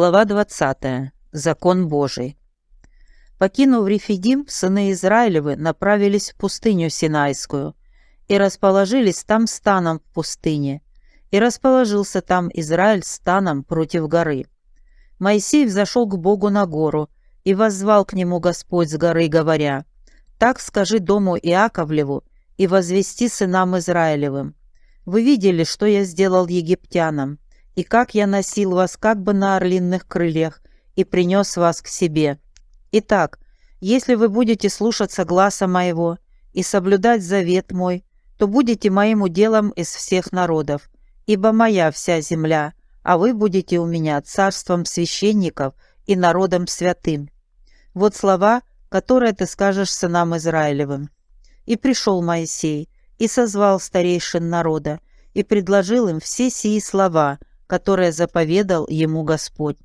Глава 20. Закон Божий. Покинув Рефидим, сыны Израилевы направились в пустыню Синайскую и расположились там станом в пустыне. И расположился там Израиль станом против горы. Моисей взошел к Богу на гору и воззвал к нему Господь с горы, говоря, «Так скажи дому Иаковлеву и возвести сынам Израилевым. Вы видели, что я сделал египтянам, и как я носил вас как бы на орлиных крыльях и принес вас к себе. Итак, если вы будете слушаться гласа моего и соблюдать завет мой, то будете моим уделом из всех народов, ибо моя вся земля, а вы будете у меня царством священников и народом святым. Вот слова, которые ты скажешь сынам Израилевым. И пришел Моисей, и созвал старейшин народа, и предложил им все сии слова – которое заповедал ему Господь.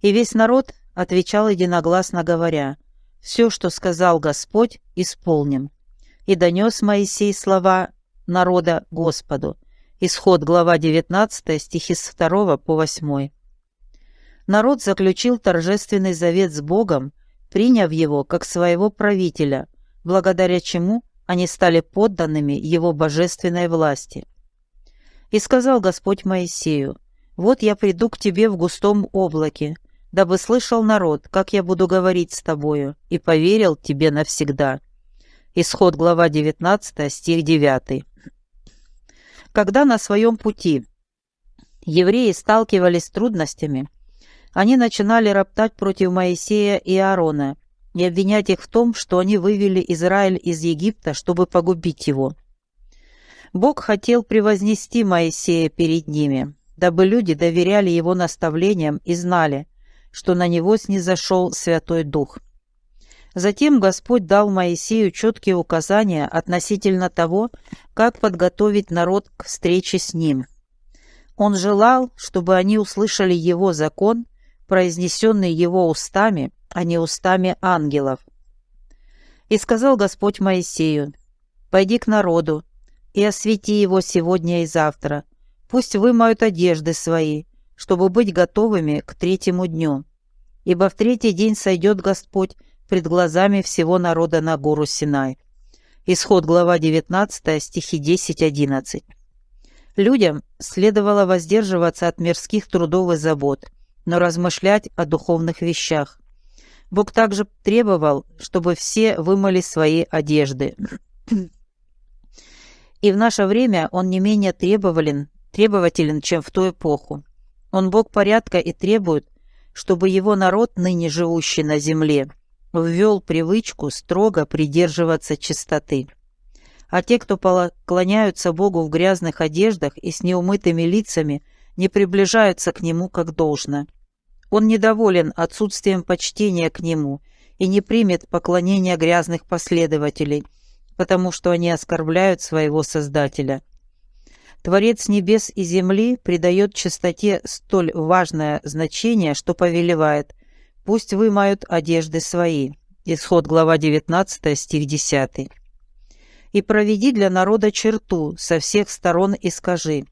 И весь народ отвечал единогласно говоря, «Все, что сказал Господь, исполним». И донес Моисей слова народа Господу. Исход, глава 19, стихи с 2 по 8. Народ заключил торжественный завет с Богом, приняв его как своего правителя, благодаря чему они стали подданными его божественной власти. И сказал Господь Моисею, «Вот я приду к тебе в густом облаке, дабы слышал народ, как я буду говорить с тобою, и поверил тебе навсегда». Исход, глава 19, стих 9. Когда на своем пути евреи сталкивались с трудностями, они начинали роптать против Моисея и Аарона и обвинять их в том, что они вывели Израиль из Египта, чтобы погубить его. Бог хотел превознести Моисея перед ними, дабы люди доверяли его наставлениям и знали, что на него снизошел Святой Дух. Затем Господь дал Моисею четкие указания относительно того, как подготовить народ к встрече с ним. Он желал, чтобы они услышали его закон, произнесенный его устами, а не устами ангелов. И сказал Господь Моисею, «Пойди к народу, и освети его сегодня и завтра. Пусть вымоют одежды свои, чтобы быть готовыми к третьему дню. Ибо в третий день сойдет Господь пред глазами всего народа на гору Синай». Исход, глава 19, стихи 10-11. Людям следовало воздерживаться от мирских трудов и забот, но размышлять о духовных вещах. Бог также требовал, чтобы все вымыли свои одежды. И в наше время он не менее требователен, требователен, чем в ту эпоху. Он Бог порядка и требует, чтобы его народ, ныне живущий на земле, ввел привычку строго придерживаться чистоты. А те, кто поклоняются Богу в грязных одеждах и с неумытыми лицами, не приближаются к Нему как должно. Он недоволен отсутствием почтения к Нему и не примет поклонения грязных последователей – потому что они оскорбляют своего Создателя. Творец небес и земли придает чистоте столь важное значение, что повелевает «Пусть вымают одежды свои». Исход глава 19, стих 10. «И проведи для народа черту со всех сторон и скажи,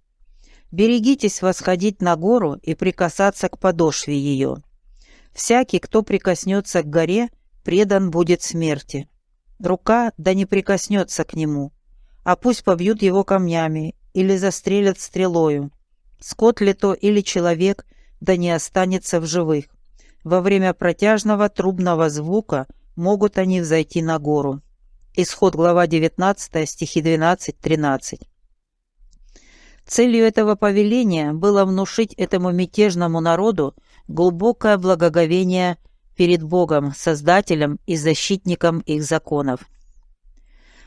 «Берегитесь восходить на гору и прикасаться к подошве ее. Всякий, кто прикоснется к горе, предан будет смерти. Рука да не прикоснется к нему, а пусть побьют его камнями или застрелят стрелою. Скот ли то или человек, да не останется в живых. Во время протяжного трубного звука могут они взойти на гору. Исход глава 19, стихи 12-13. Целью этого повеления было внушить этому мятежному народу глубокое благоговение перед Богом, Создателем и защитником их законов.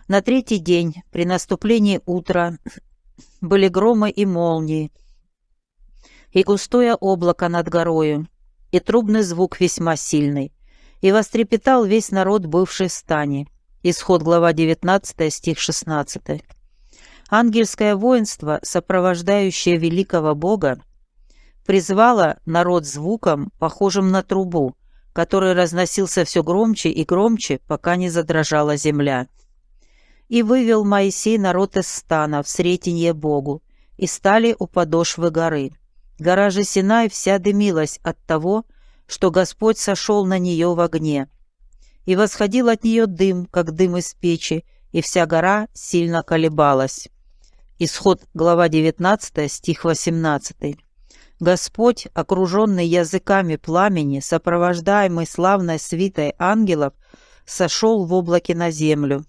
На третий день, при наступлении утра, были громы и молнии, и густое облако над горою, и трубный звук весьма сильный, и вострепетал весь народ, бывший в стане. Исход глава 19, стих 16. Ангельское воинство, сопровождающее великого Бога, призвало народ звуком, похожим на трубу, который разносился все громче и громче, пока не задрожала земля. И вывел Моисей народ из стана в сретенье Богу, и стали у подошвы горы. Гора же Синай вся дымилась от того, что Господь сошел на нее в огне. И восходил от нее дым, как дым из печи, и вся гора сильно колебалась. Исход, глава 19, стих 18. Господь, окруженный языками пламени, сопровождаемый славной свитой ангелов, сошел в облаке на землю.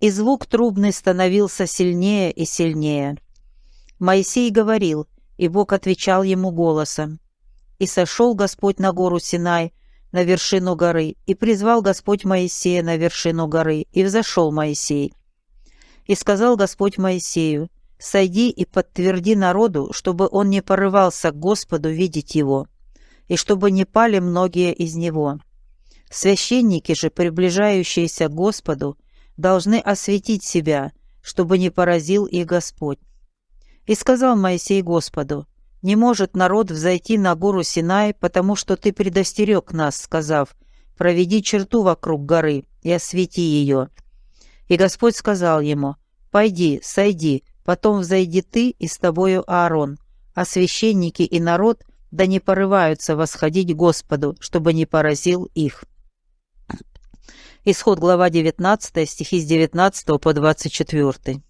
И звук трубный становился сильнее и сильнее. Моисей говорил, и Бог отвечал ему голосом. И сошел Господь на гору Синай, на вершину горы, и призвал Господь Моисея на вершину горы, и взошел Моисей. И сказал Господь Моисею, «Сойди и подтверди народу, чтобы он не порывался к Господу видеть его, и чтобы не пали многие из него. Священники же, приближающиеся к Господу, должны осветить себя, чтобы не поразил их Господь. И сказал Моисей Господу, «Не может народ взойти на гору Синай, потому что ты предостерег нас, сказав, проведи черту вокруг горы и освети ее». И Господь сказал ему, «Пойди, сойди, потом взойди ты и с тобою Аарон, а священники и народ да не порываются восходить Господу, чтобы не поразил их». Исход глава 19, стихи с 19 по 24.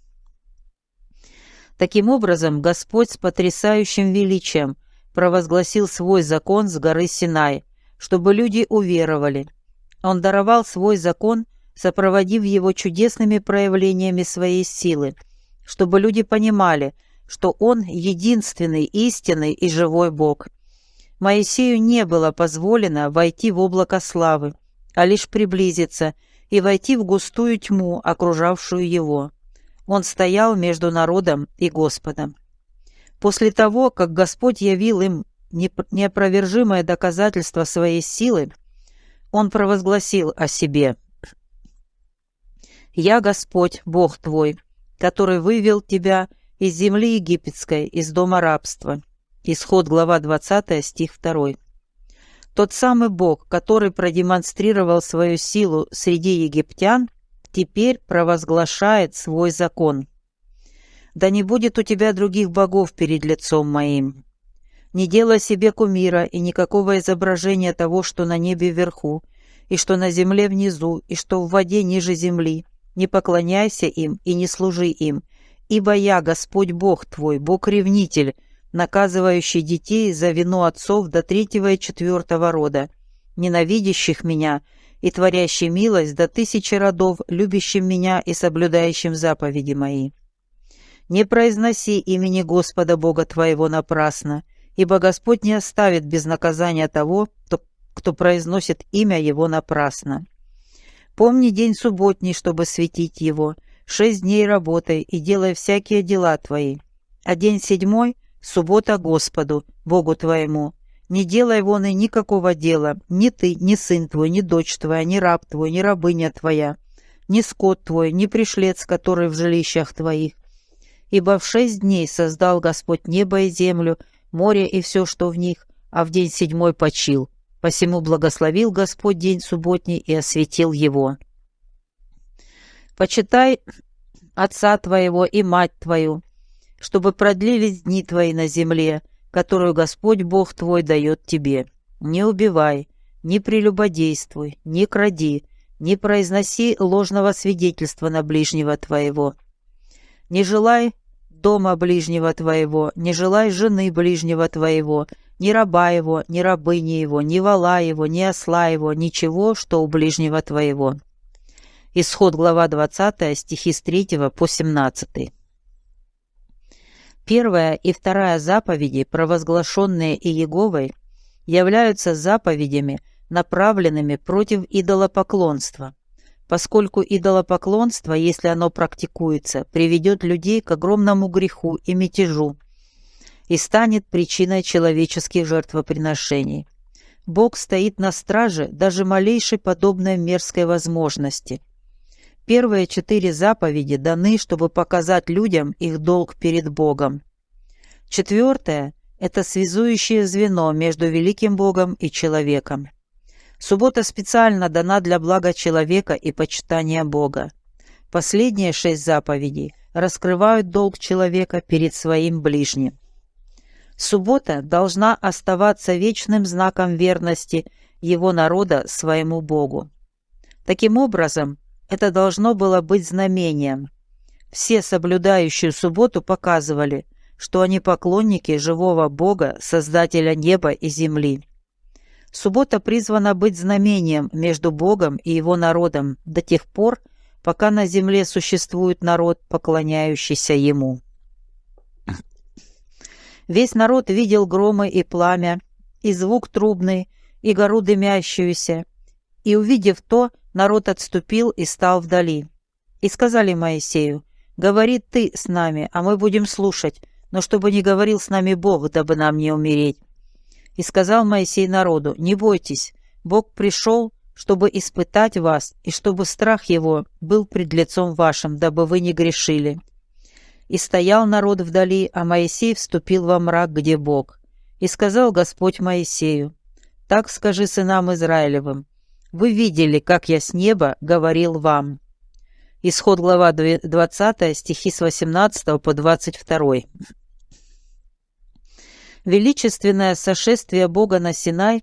Таким образом, Господь с потрясающим величием провозгласил свой закон с горы Синай, чтобы люди уверовали. Он даровал свой закон, сопроводив его чудесными проявлениями своей силы, чтобы люди понимали, что Он единственный, истинный и живой Бог. Моисею не было позволено войти в облако славы, а лишь приблизиться и войти в густую тьму, окружавшую его. Он стоял между народом и Господом. После того, как Господь явил им неопровержимое доказательство своей силы, Он провозгласил о себе «Я Господь, Бог твой, который вывел тебя из земли египетской, из дома рабства». Исход, глава 20, стих 2. Тот самый Бог, который продемонстрировал свою силу среди египтян, теперь провозглашает свой закон. «Да не будет у тебя других богов перед лицом моим. Не делай себе кумира и никакого изображения того, что на небе вверху, и что на земле внизу, и что в воде ниже земли. Не поклоняйся им и не служи им, ибо я, Господь Бог твой, Бог-ревнитель, наказывающий детей за вину отцов до третьего и четвертого рода, ненавидящих меня и творящий милость до тысячи родов, любящим меня и соблюдающим заповеди мои. Не произноси имени Господа Бога твоего напрасно, ибо Господь не оставит без наказания того, кто, кто произносит имя Его напрасно. Помни день субботний, чтобы светить его, шесть дней работай и делай всякие дела твои, а день седьмой — Суббота Господу, Богу твоему. Не делай вон и никакого дела, ни ты, ни сын твой, ни дочь твоя, ни раб твой, ни рабыня твоя, ни скот твой, ни пришлец, который в жилищах твоих. Ибо в шесть дней создал Господь небо и землю, море и все, что в них, а в день седьмой почил. Посему благословил Господь день субботний и осветил его. Почитай отца твоего и мать твою, чтобы продлились дни твои на земле, которую Господь Бог твой дает тебе. Не убивай, не прелюбодействуй, не кради, не произноси ложного свидетельства на ближнего твоего. Не желай дома ближнего твоего, не желай жены ближнего твоего, ни раба его, ни рабыни его, ни вала его, ни осла его, ничего, что у ближнего твоего». Исход, глава 20, стихи с 3 по 17. Первая и вторая заповеди, провозглашенные Иеговой, являются заповедями, направленными против идолопоклонства, поскольку идолопоклонство, если оно практикуется, приведет людей к огромному греху и мятежу и станет причиной человеческих жертвоприношений. Бог стоит на страже даже малейшей подобной мерзкой возможности. Первые четыре заповеди даны, чтобы показать людям их долг перед Богом. Четвертое – это связующее звено между великим Богом и человеком. Суббота специально дана для блага человека и почитания Бога. Последние шесть заповедей раскрывают долг человека перед своим ближним. Суббота должна оставаться вечным знаком верности его народа своему Богу. Таким образом, это должно было быть знамением. Все соблюдающие субботу показывали, что они поклонники живого Бога, Создателя неба и земли. Суббота призвана быть знамением между Богом и его народом до тех пор, пока на земле существует народ, поклоняющийся ему. Весь народ видел громы и пламя, и звук трубный, и гору дымящуюся. И, увидев то, народ отступил и стал вдали. И сказали Моисею, «Говори ты с нами, а мы будем слушать, но чтобы не говорил с нами Бог, дабы нам не умереть». И сказал Моисей народу, «Не бойтесь, Бог пришел, чтобы испытать вас, и чтобы страх его был пред лицом вашим, дабы вы не грешили». И стоял народ вдали, а Моисей вступил во мрак, где Бог. И сказал Господь Моисею, «Так скажи сынам Израилевым, вы видели, как я с неба говорил вам». Исход глава 20, стихи с 18 по 22. Величественное сошествие Бога на Синай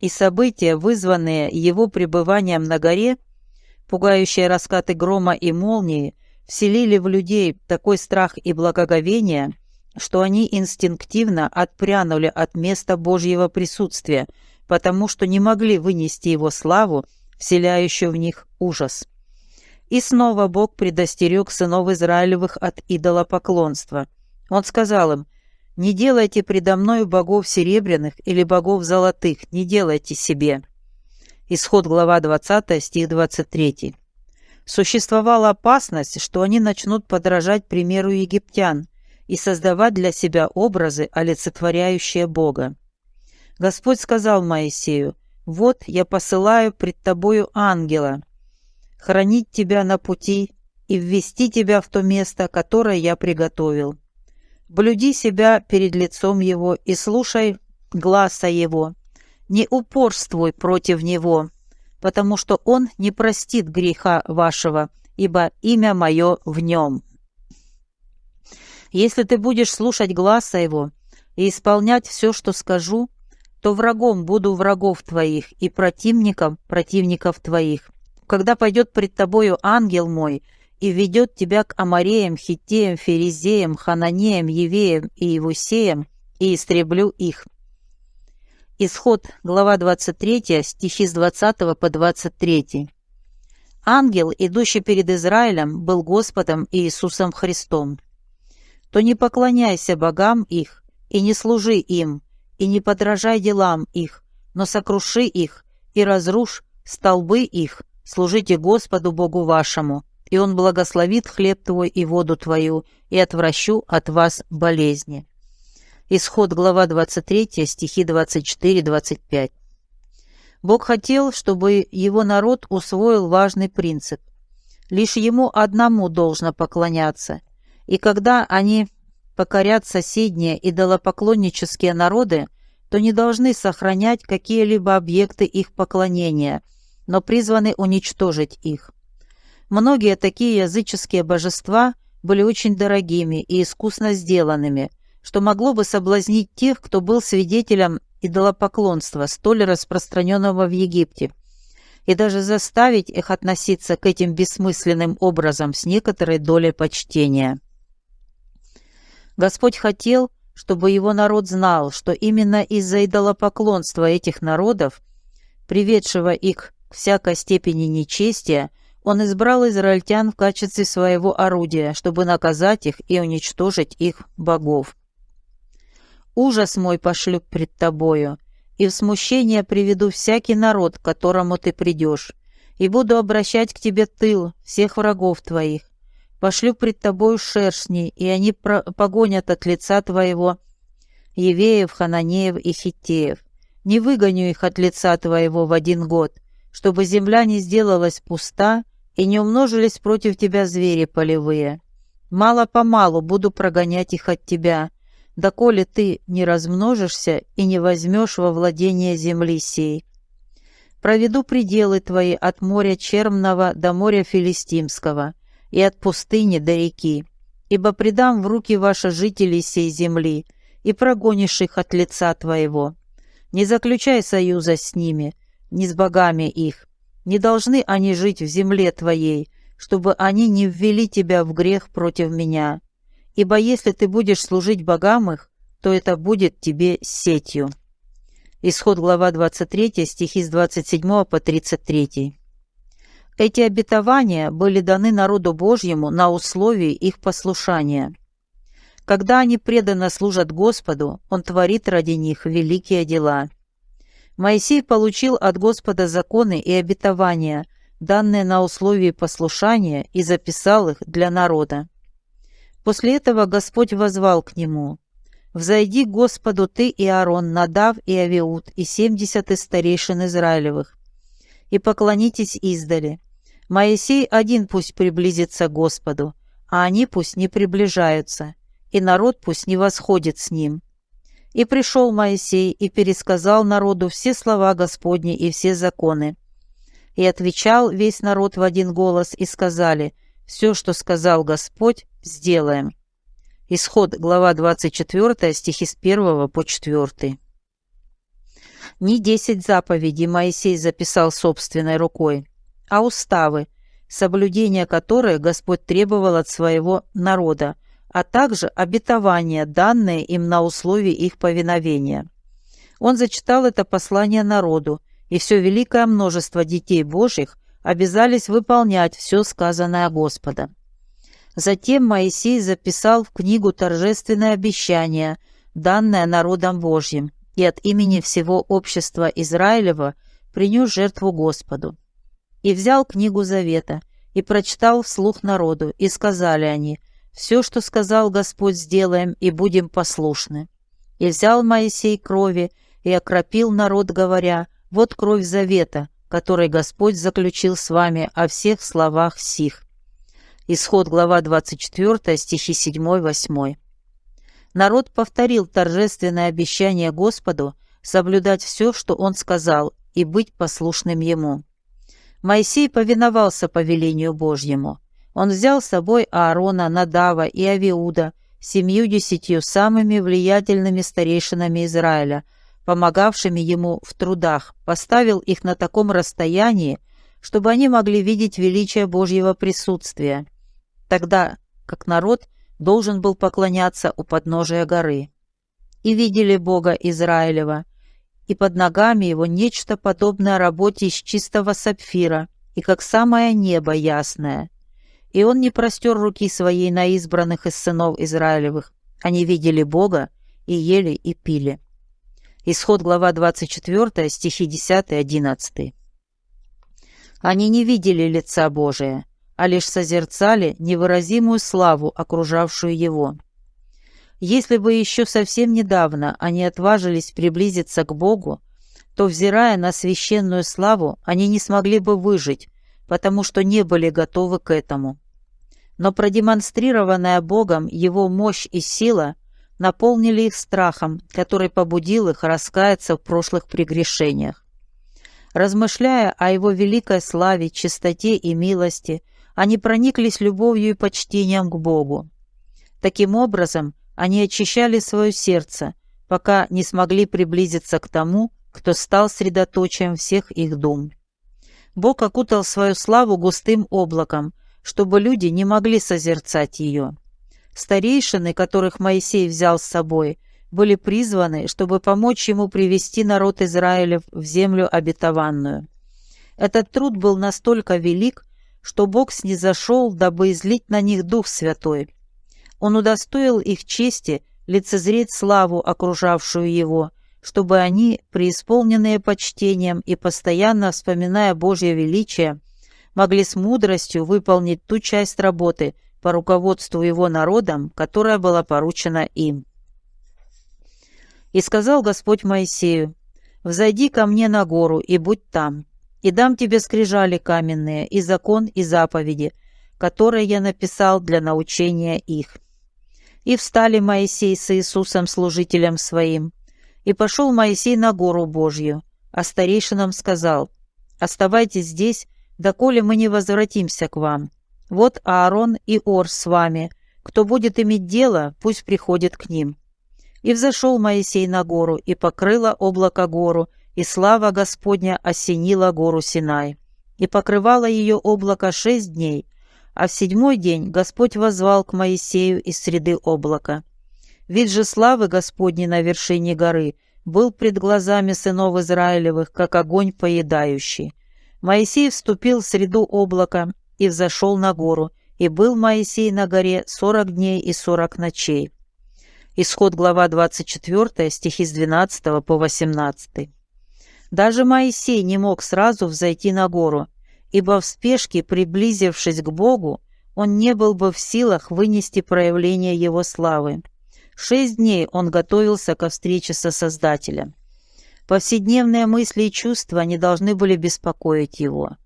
и события, вызванные его пребыванием на горе, пугающие раскаты грома и молнии – вселили в людей такой страх и благоговение, что они инстинктивно отпрянули от места Божьего присутствия, потому что не могли вынести его славу, вселяющую в них ужас. И снова Бог предостерег сынов Израилевых от идолопоклонства. Он сказал им, «Не делайте предо мною богов серебряных или богов золотых, не делайте себе». Исход глава 20, стих 23. Существовала опасность, что они начнут подражать примеру египтян и создавать для себя образы, олицетворяющие Бога. Господь сказал Моисею, «Вот я посылаю пред тобою ангела, хранить тебя на пути и ввести тебя в то место, которое я приготовил. Блюди себя перед лицом его и слушай гласа его, не упорствуй против него, потому что он не простит греха вашего, ибо имя мое в нем. Если ты будешь слушать гласа его и исполнять все, что скажу, то врагом буду врагов твоих и противником противников твоих. Когда пойдет пред тобою ангел мой и ведет тебя к Амареям, Хитеям, Ферезеям, Хананеям, Евеям и Евусеям, и истреблю их. Исход, глава 23, стихи с 20 по 23. Ангел, идущий перед Израилем, был Господом Иисусом Христом. То не поклоняйся богам их, и не служи им, и не подражай делам их, но сокруши их и разрушь столбы их, служите Господу Богу вашему, и Он благословит хлеб твой и воду твою, и отвращу от вас болезни. Исход, глава 23, стихи 24-25. Бог хотел, чтобы его народ усвоил важный принцип. Лишь ему одному должно поклоняться. И когда они покорят соседние идолопоклоннические народы, то не должны сохранять какие-либо объекты их поклонения, но призваны уничтожить их. Многие такие языческие божества были очень дорогими и искусно сделанными, что могло бы соблазнить тех, кто был свидетелем идолопоклонства, столь распространенного в Египте, и даже заставить их относиться к этим бессмысленным образом с некоторой долей почтения. Господь хотел, чтобы его народ знал, что именно из-за идолопоклонства этих народов, приведшего их к всякой степени нечестия, он избрал израильтян в качестве своего орудия, чтобы наказать их и уничтожить их богов. Ужас мой пошлю пред тобою, и в смущение приведу всякий народ, к которому ты придешь, и буду обращать к тебе тыл всех врагов твоих. Пошлю пред тобою шершней, и они погонят от лица твоего Евеев, Хананеев и Хиттеев. Не выгоню их от лица твоего в один год, чтобы земля не сделалась пуста и не умножились против тебя звери полевые. Мало-помалу буду прогонять их от тебя, доколе ты не размножишься и не возьмешь во владение земли сей. Проведу пределы твои от моря Чермного до моря Филистимского и от пустыни до реки, ибо предам в руки ваши жителей сей земли, и прогонишь их от лица твоего. Не заключай союза с ними, ни с богами их. Не должны они жить в земле твоей, чтобы они не ввели тебя в грех против меня. Ибо если ты будешь служить богам их, то это будет тебе сетью». Исход глава 23, стихи с 27 по 33. Эти обетования были даны народу Божьему на условии их послушания. Когда они преданно служат Господу, Он творит ради них великие дела. Моисей получил от Господа законы и обетования, данные на условии послушания, и записал их для народа. После этого Господь возвал к нему, «Взойди Господу ты и Аарон, Надав и Авиуд, и семьдесят из старейшин Израилевых, и поклонитесь издали, Моисей один пусть приблизится Господу, а они пусть не приближаются, и народ пусть не восходит с ним. И пришел Моисей и пересказал народу все слова Господни и все законы. И отвечал весь народ в один голос и сказали, «Все, что сказал Господь, сделаем». Исход, глава 24, стихи с 1 по 4. Не десять заповедей Моисей записал собственной рукой, а уставы, соблюдение которых Господь требовал от своего народа, а также обетования, данные им на условии их повиновения. Он зачитал это послание народу, и все великое множество детей Божьих обязались выполнять все сказанное Господа. Затем Моисей записал в книгу торжественное обещание, данное народом Божьим, и от имени всего общества Израилева принес жертву Господу и взял книгу Завета, и прочитал вслух народу, и сказали они, «Все, что сказал Господь, сделаем, и будем послушны». И взял Моисей крови, и окропил народ, говоря, «Вот кровь Завета, который Господь заключил с вами о всех словах сих». Исход, глава 24, стихи 7-8. Народ повторил торжественное обещание Господу соблюдать все, что Он сказал, и быть послушным Ему. Моисей повиновался повелению Божьему. Он взял с собой Аарона, Надава и Авиуда, семью десятью самыми влиятельными старейшинами Израиля, помогавшими ему в трудах, поставил их на таком расстоянии, чтобы они могли видеть величие Божьего присутствия, тогда как народ должен был поклоняться у подножия горы. И видели Бога Израилева – и под ногами его нечто подобное работе из чистого сапфира, и как самое небо ясное. И он не простер руки своей на избранных из сынов Израилевых. Они видели Бога и ели и пили. Исход глава 24, стихи 10-11. Они не видели лица Божия, а лишь созерцали невыразимую славу, окружавшую его. Если бы еще совсем недавно они отважились приблизиться к Богу, то, взирая на священную славу, они не смогли бы выжить, потому что не были готовы к этому. Но продемонстрированная Богом Его мощь и сила наполнили их страхом, который побудил их раскаяться в прошлых прегрешениях. Размышляя о Его великой славе, чистоте и милости, они прониклись любовью и почтением к Богу. Таким образом, они очищали свое сердце, пока не смогли приблизиться к тому, кто стал средоточием всех их дум. Бог окутал свою славу густым облаком, чтобы люди не могли созерцать ее. Старейшины, которых Моисей взял с собой, были призваны, чтобы помочь ему привести народ Израилев в землю обетованную. Этот труд был настолько велик, что Бог снизошел, дабы излить на них Дух Святой, он удостоил их чести лицезреть славу, окружавшую его, чтобы они, преисполненные почтением и постоянно вспоминая Божье величие, могли с мудростью выполнить ту часть работы по руководству его народом, которая была поручена им. И сказал Господь Моисею, «Взойди ко мне на гору и будь там, и дам тебе скрижали каменные, и закон, и заповеди, которые я написал для научения их». И встали Моисей с Иисусом, служителем своим. И пошел Моисей на гору Божью, а старейшинам сказал, «Оставайтесь здесь, доколе мы не возвратимся к вам. Вот Аарон и Ор с вами. Кто будет иметь дело, пусть приходит к ним». И взошел Моисей на гору, и покрыло облако гору, и слава Господня осенила гору Синай. И покрывало ее облако шесть дней, а в седьмой день Господь возвал к Моисею из среды облака. Вид же славы Господней на вершине горы был пред глазами сынов Израилевых, как огонь поедающий. Моисей вступил в среду облака и взошел на гору, и был Моисей на горе сорок дней и сорок ночей. Исход глава 24, стихи с 12 по 18. Даже Моисей не мог сразу взойти на гору, ибо в спешке, приблизившись к Богу, он не был бы в силах вынести проявление Его славы. Шесть дней он готовился ко встрече со Создателем. Повседневные мысли и чувства не должны были беспокоить его.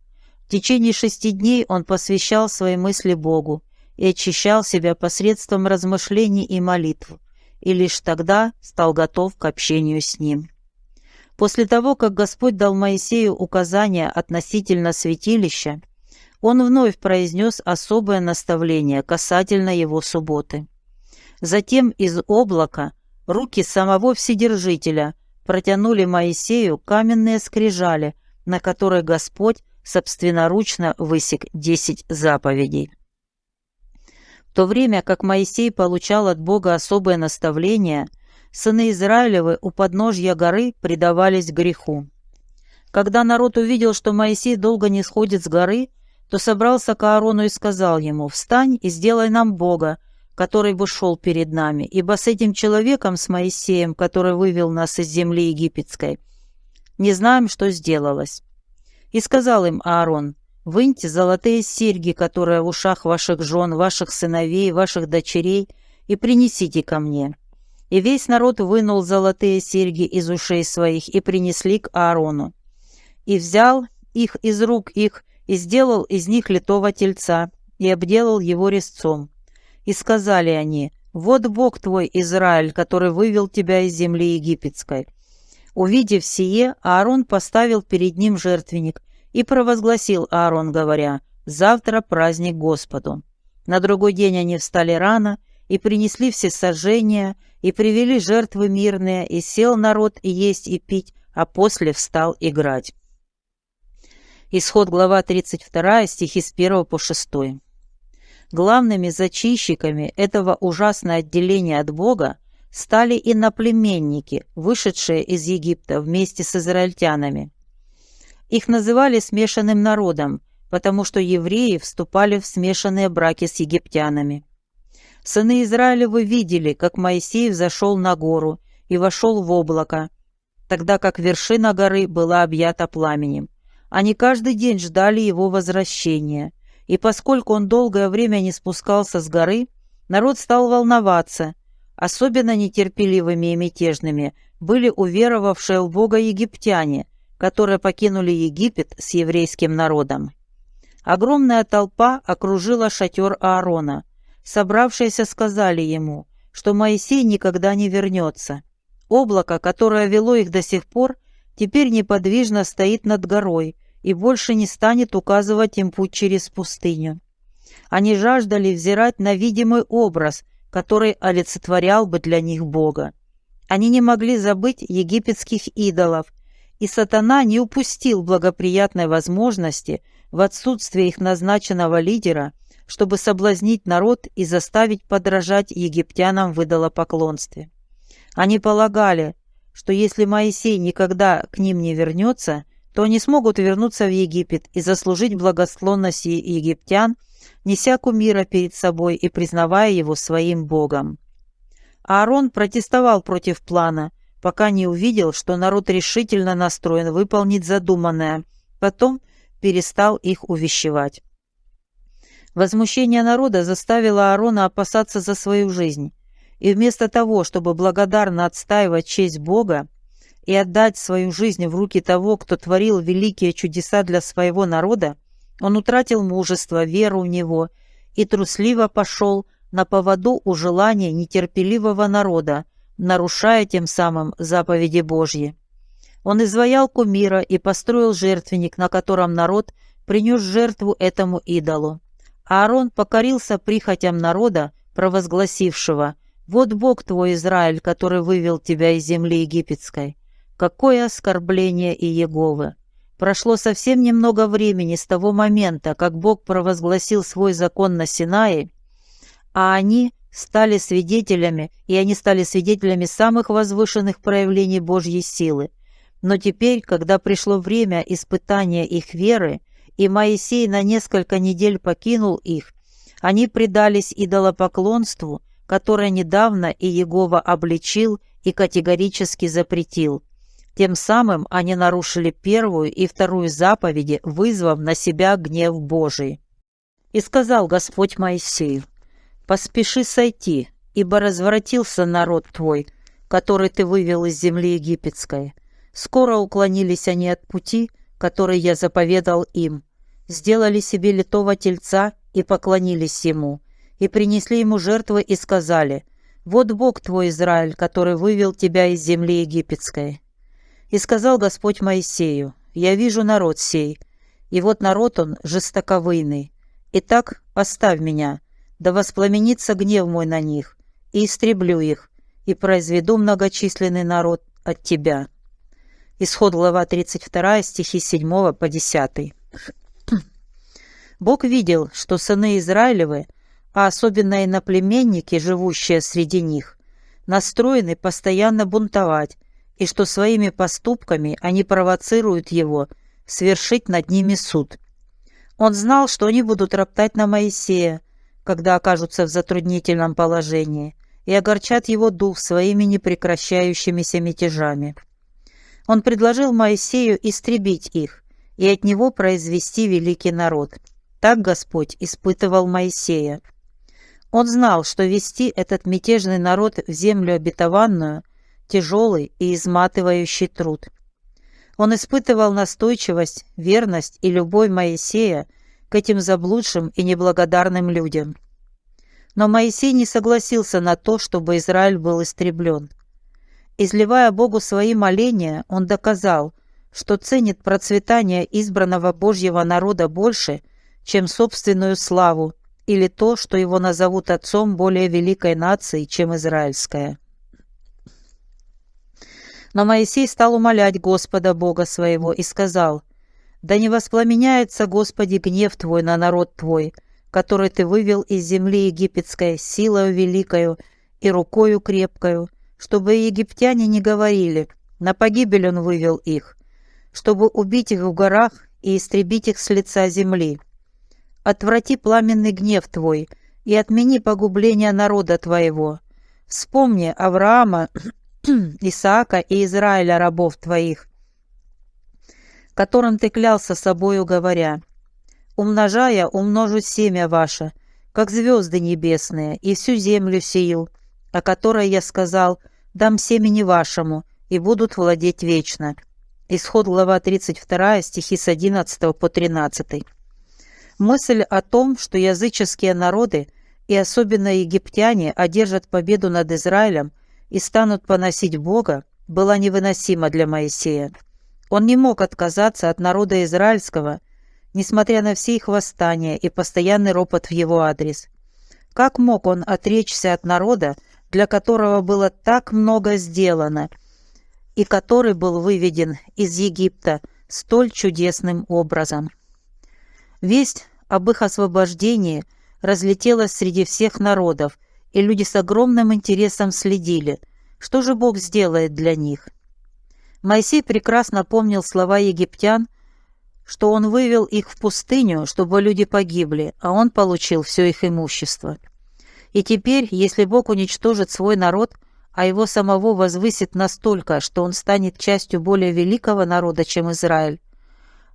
В течение шести дней он посвящал свои мысли Богу и очищал себя посредством размышлений и молитв, и лишь тогда стал готов к общению с Ним. После того, как Господь дал Моисею указания относительно святилища, он вновь произнес особое наставление касательно его субботы. Затем из облака руки самого Вседержителя протянули Моисею каменные скрижали, на которые Господь собственноручно высек десять заповедей. В то время как Моисей получал от Бога особое наставление, сыны Израилевы у подножья горы предавались греху. Когда народ увидел, что Моисей долго не сходит с горы, то собрался к Аарону и сказал ему, «Встань и сделай нам Бога, который бы шел перед нами, ибо с этим человеком, с Моисеем, который вывел нас из земли египетской, не знаем, что сделалось». И сказал им Аарон, «Выньте золотые серьги, которые в ушах ваших жен, ваших сыновей, ваших дочерей, и принесите ко мне». И весь народ вынул золотые серьги из ушей своих и принесли к Аарону. И взял их из рук их, и сделал из них литого тельца, и обделал его резцом. И сказали они, «Вот Бог твой, Израиль, который вывел тебя из земли египетской». Увидев сие, Аарон поставил перед ним жертвенник и провозгласил Аарон, говоря, «Завтра праздник Господу». На другой день они встали рано и принесли все сожжения, и привели жертвы мирные, и сел народ и есть и пить, а после встал играть. Исход глава 32, стихи с 1 по 6. Главными зачищиками этого ужасного отделения от Бога стали иноплеменники, вышедшие из Египта вместе с израильтянами. Их называли смешанным народом, потому что евреи вступали в смешанные браки с египтянами. Сыны Израилевы видели, как Моисей взошел на гору и вошел в облако, тогда как вершина горы была объята пламенем. Они каждый день ждали его возвращения – и поскольку он долгое время не спускался с горы, народ стал волноваться. Особенно нетерпеливыми и мятежными были уверовавшие в Бога египтяне, которые покинули Египет с еврейским народом. Огромная толпа окружила шатер Аарона. Собравшиеся сказали ему, что Моисей никогда не вернется. Облако, которое вело их до сих пор, теперь неподвижно стоит над горой, и больше не станет указывать им путь через пустыню. Они жаждали взирать на видимый образ, который олицетворял бы для них Бога. Они не могли забыть египетских идолов, и сатана не упустил благоприятной возможности в отсутствие их назначенного лидера, чтобы соблазнить народ и заставить подражать египтянам в идолопоклонстве. Они полагали, что если Моисей никогда к ним не вернется, то они смогут вернуться в Египет и заслужить благосклонность египтян, неся кумира перед собой и признавая его своим богом. Аарон протестовал против плана, пока не увидел, что народ решительно настроен выполнить задуманное, потом перестал их увещевать. Возмущение народа заставило Аарона опасаться за свою жизнь, и вместо того, чтобы благодарно отстаивать честь Бога, и отдать свою жизнь в руки того, кто творил великие чудеса для своего народа, он утратил мужество, веру в него и трусливо пошел на поводу у желания нетерпеливого народа, нарушая тем самым заповеди Божьи. Он изваял кумира и построил жертвенник, на котором народ принес жертву этому идолу. Аарон покорился прихотям народа, провозгласившего Вот Бог твой, Израиль, который вывел тебя из земли египетской. Какое оскорбление и Еговы! Прошло совсем немного времени с того момента, как Бог провозгласил свой закон на Синае, а они стали свидетелями, и они стали свидетелями самых возвышенных проявлений Божьей силы. Но теперь, когда пришло время испытания их веры, и Моисей на несколько недель покинул их, они предались идолопоклонству, которое недавно и Иегова обличил и категорически запретил. Тем самым они нарушили первую и вторую заповеди, вызвав на себя гнев Божий. И сказал Господь Моисею, «Поспеши сойти, ибо развратился народ твой, который ты вывел из земли египетской. Скоро уклонились они от пути, который я заповедал им, сделали себе литого тельца и поклонились ему, и принесли ему жертвы и сказали, «Вот Бог твой, Израиль, который вывел тебя из земли египетской». И сказал Господь Моисею, «Я вижу народ сей, и вот народ он жестоковыйный. Итак, оставь меня, да воспламенится гнев мой на них, и истреблю их, и произведу многочисленный народ от тебя». Исход глава 32, стихи 7 по 10. Бог видел, что сыны Израилевы, а особенно иноплеменники, живущие среди них, настроены постоянно бунтовать и что своими поступками они провоцируют его свершить над ними суд. Он знал, что они будут роптать на Моисея, когда окажутся в затруднительном положении, и огорчат его дух своими непрекращающимися мятежами. Он предложил Моисею истребить их и от него произвести великий народ. Так Господь испытывал Моисея. Он знал, что вести этот мятежный народ в землю обетованную тяжелый и изматывающий труд. Он испытывал настойчивость, верность и любовь Моисея к этим заблудшим и неблагодарным людям. Но Моисей не согласился на то, чтобы Израиль был истреблен. Изливая Богу свои моления, он доказал, что ценит процветание избранного Божьего народа больше, чем собственную славу или то, что его назовут отцом более великой нации, чем израильская. Но Моисей стал умолять Господа Бога своего и сказал, «Да не воспламеняется, Господи, гнев Твой на народ Твой, который Ты вывел из земли египетской силою великою и рукою крепкою, чтобы египтяне не говорили, на погибель Он вывел их, чтобы убить их в горах и истребить их с лица земли. Отврати пламенный гнев Твой и отмени погубление народа Твоего. Вспомни Авраама Исаака и Израиля, рабов твоих, которым ты клялся собою, говоря, «Умножая, умножу семя ваше, как звезды небесные, и всю землю сею, о которой я сказал, дам семени вашему, и будут владеть вечно». Исход глава 32, стихи с 11 по 13. Мысль о том, что языческие народы, и особенно египтяне, одержат победу над Израилем, и станут поносить Бога, была невыносима для Моисея. Он не мог отказаться от народа израильского, несмотря на все их восстания и постоянный ропот в его адрес. Как мог он отречься от народа, для которого было так много сделано, и который был выведен из Египта столь чудесным образом? Весть об их освобождении разлетелась среди всех народов – и люди с огромным интересом следили, что же Бог сделает для них. Моисей прекрасно помнил слова египтян, что он вывел их в пустыню, чтобы люди погибли, а он получил все их имущество. И теперь, если Бог уничтожит свой народ, а его самого возвысит настолько, что он станет частью более великого народа, чем Израиль,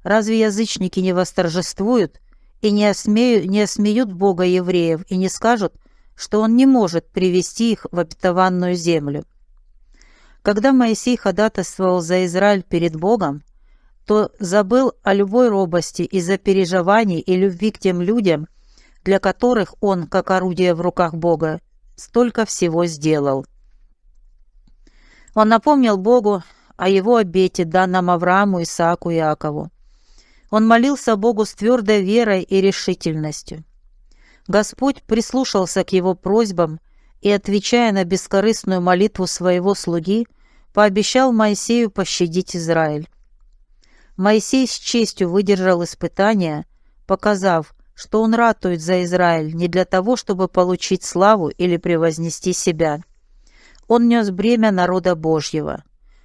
разве язычники не восторжествуют и не, осмеют, не осмеют Бога евреев и не скажут, что он не может привести их в обетованную землю. Когда Моисей ходатайствовал за Израиль перед Богом, то забыл о любой робости из-за переживаний и любви к тем людям, для которых он, как орудие в руках Бога, столько всего сделал. Он напомнил Богу о его обете, данном Аврааму, Исааку и Иакову. Он молился Богу с твердой верой и решительностью. Господь прислушался к его просьбам и, отвечая на бескорыстную молитву своего слуги, пообещал Моисею пощадить Израиль. Моисей с честью выдержал испытания, показав, что он ратует за Израиль не для того, чтобы получить славу или превознести себя. Он нес бремя народа Божьего.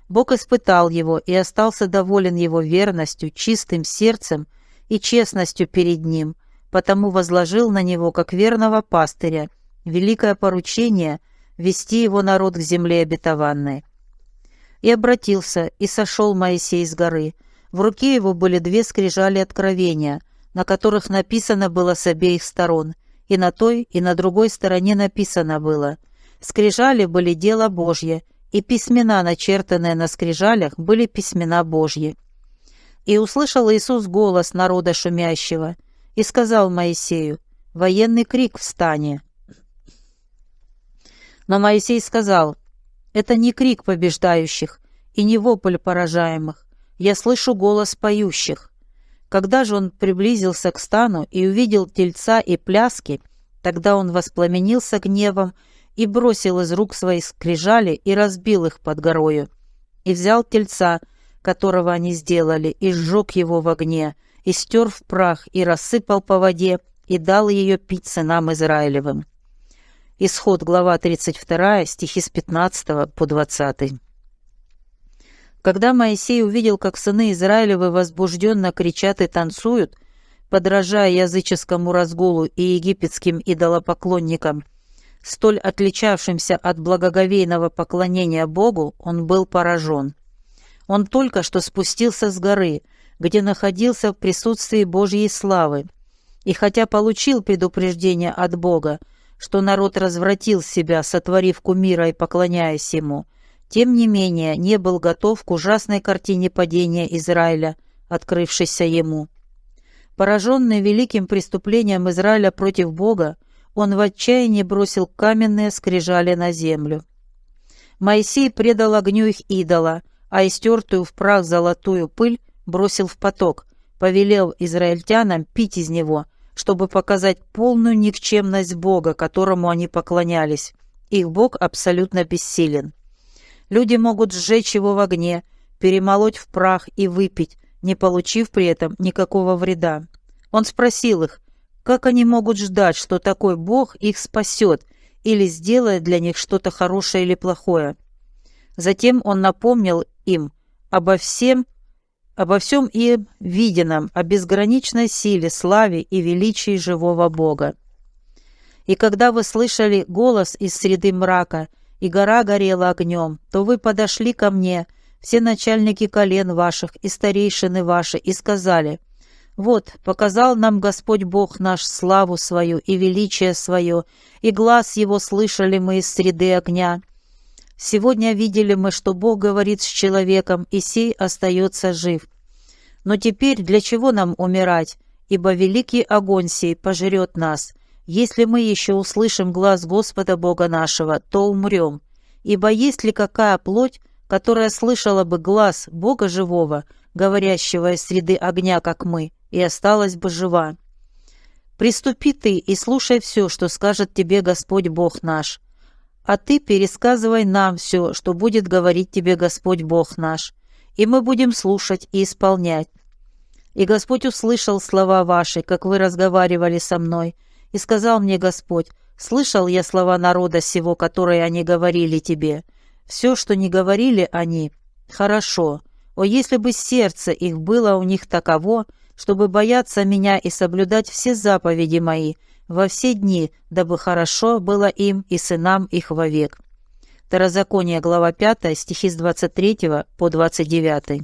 Бог испытал его и остался доволен его верностью, чистым сердцем и честностью перед ним, потому возложил на него, как верного пастыря, великое поручение вести его народ к земле обетованной. И обратился, и сошел Моисей с горы. В руке его были две скрижали откровения, на которых написано было с обеих сторон, и на той, и на другой стороне написано было. Скрижали были дело Божье, и письмена, начертанные на скрижалях, были письмена Божьи. И услышал Иисус голос народа шумящего, и сказал Моисею, «Военный крик встане». Но Моисей сказал, «Это не крик побеждающих и не вопль поражаемых. Я слышу голос поющих». Когда же он приблизился к стану и увидел тельца и пляски, тогда он воспламенился гневом и бросил из рук свои скрижали и разбил их под горою. И взял тельца, которого они сделали, и сжег его в огне, и стер в прах, и рассыпал по воде, и дал ее пить сынам Израилевым. Исход, глава 32, стихи с 15 по 20. Когда Моисей увидел, как сыны Израилевы возбужденно кричат и танцуют, подражая языческому разгулу и египетским идолопоклонникам, столь отличавшимся от благоговейного поклонения Богу, он был поражен. Он только что спустился с горы, где находился в присутствии Божьей славы, и хотя получил предупреждение от Бога, что народ развратил себя, сотворив кумира и поклоняясь ему, тем не менее не был готов к ужасной картине падения Израиля, открывшейся ему. Пораженный великим преступлением Израиля против Бога, он в отчаянии бросил каменные скрижали на землю. Моисей предал огню их идола, а истертую в прах золотую пыль бросил в поток, повелел израильтянам пить из него, чтобы показать полную никчемность Бога, которому они поклонялись. Их Бог абсолютно бессилен. Люди могут сжечь его в огне, перемолоть в прах и выпить, не получив при этом никакого вреда. Он спросил их, как они могут ждать, что такой Бог их спасет или сделает для них что-то хорошее или плохое? Затем он напомнил им обо всем, обо всем им виденном, о безграничной силе, славе и величии живого Бога. И когда вы слышали голос из среды мрака, и гора горела огнем, то вы подошли ко мне, все начальники колен ваших и старейшины ваши, и сказали – вот, показал нам Господь Бог наш славу свою и величие свое, и глаз его слышали мы из среды огня. Сегодня видели мы, что Бог говорит с человеком, и сей остается жив. Но теперь для чего нам умирать? Ибо великий огонь сей пожрет нас. Если мы еще услышим глаз Господа Бога нашего, то умрем. Ибо есть ли какая плоть, которая слышала бы глаз Бога живого, говорящего из среды огня, как мы, и осталась бы жива. Приступи ты и слушай все, что скажет тебе Господь Бог наш. А ты пересказывай нам все, что будет говорить тебе Господь Бог наш, и мы будем слушать и исполнять. И Господь услышал слова ваши, как вы разговаривали со мной, и сказал мне Господь, слышал я слова народа сего, которые они говорили тебе. Все, что не говорили они, хорошо. О, если бы сердце их было у них таково, чтобы бояться меня и соблюдать все заповеди мои во все дни, дабы хорошо было им и сынам их вовек». Второзаконие, глава 5, стихи с 23 по 29.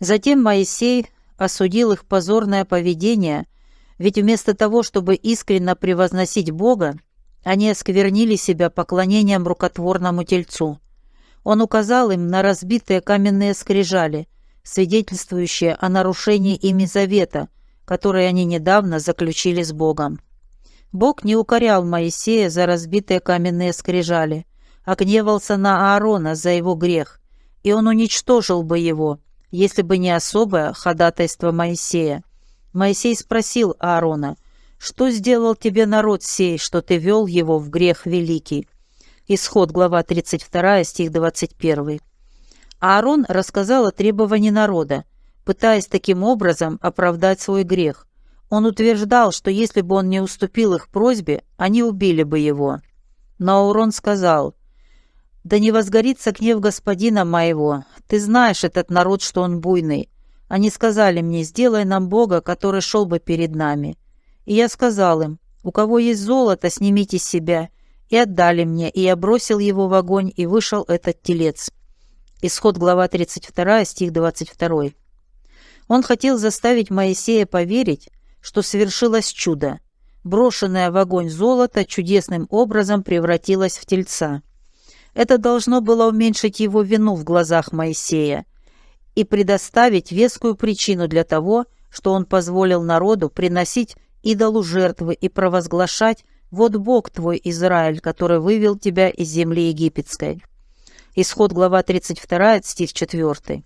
Затем Моисей осудил их позорное поведение, ведь вместо того, чтобы искренне превозносить Бога, они осквернили себя поклонением рукотворному тельцу. Он указал им на разбитые каменные скрижали – свидетельствующее о нарушении ими завета, который они недавно заключили с Богом. Бог не укорял Моисея за разбитые каменные скрижали, а гневался на Аарона за его грех, и он уничтожил бы его, если бы не особое ходатайство Моисея. Моисей спросил Аарона, что сделал тебе народ сей, что ты вел его в грех великий? Исход, глава 32, стих 21. Аарон рассказал о требовании народа, пытаясь таким образом оправдать свой грех. Он утверждал, что если бы он не уступил их просьбе, они убили бы его. Но Аурон сказал, «Да не возгорится гнев господина моего. Ты знаешь этот народ, что он буйный. Они сказали мне, сделай нам Бога, который шел бы перед нами. И я сказал им, у кого есть золото, снимите себя. И отдали мне, и я бросил его в огонь, и вышел этот телец». Исход глава 32, стих 22. Он хотел заставить Моисея поверить, что совершилось чудо. Брошенное в огонь золото чудесным образом превратилось в тельца. Это должно было уменьшить его вину в глазах Моисея и предоставить вескую причину для того, что он позволил народу приносить идолу жертвы и провозглашать «Вот Бог твой, Израиль, который вывел тебя из земли египетской». Исход глава 32, стих 4.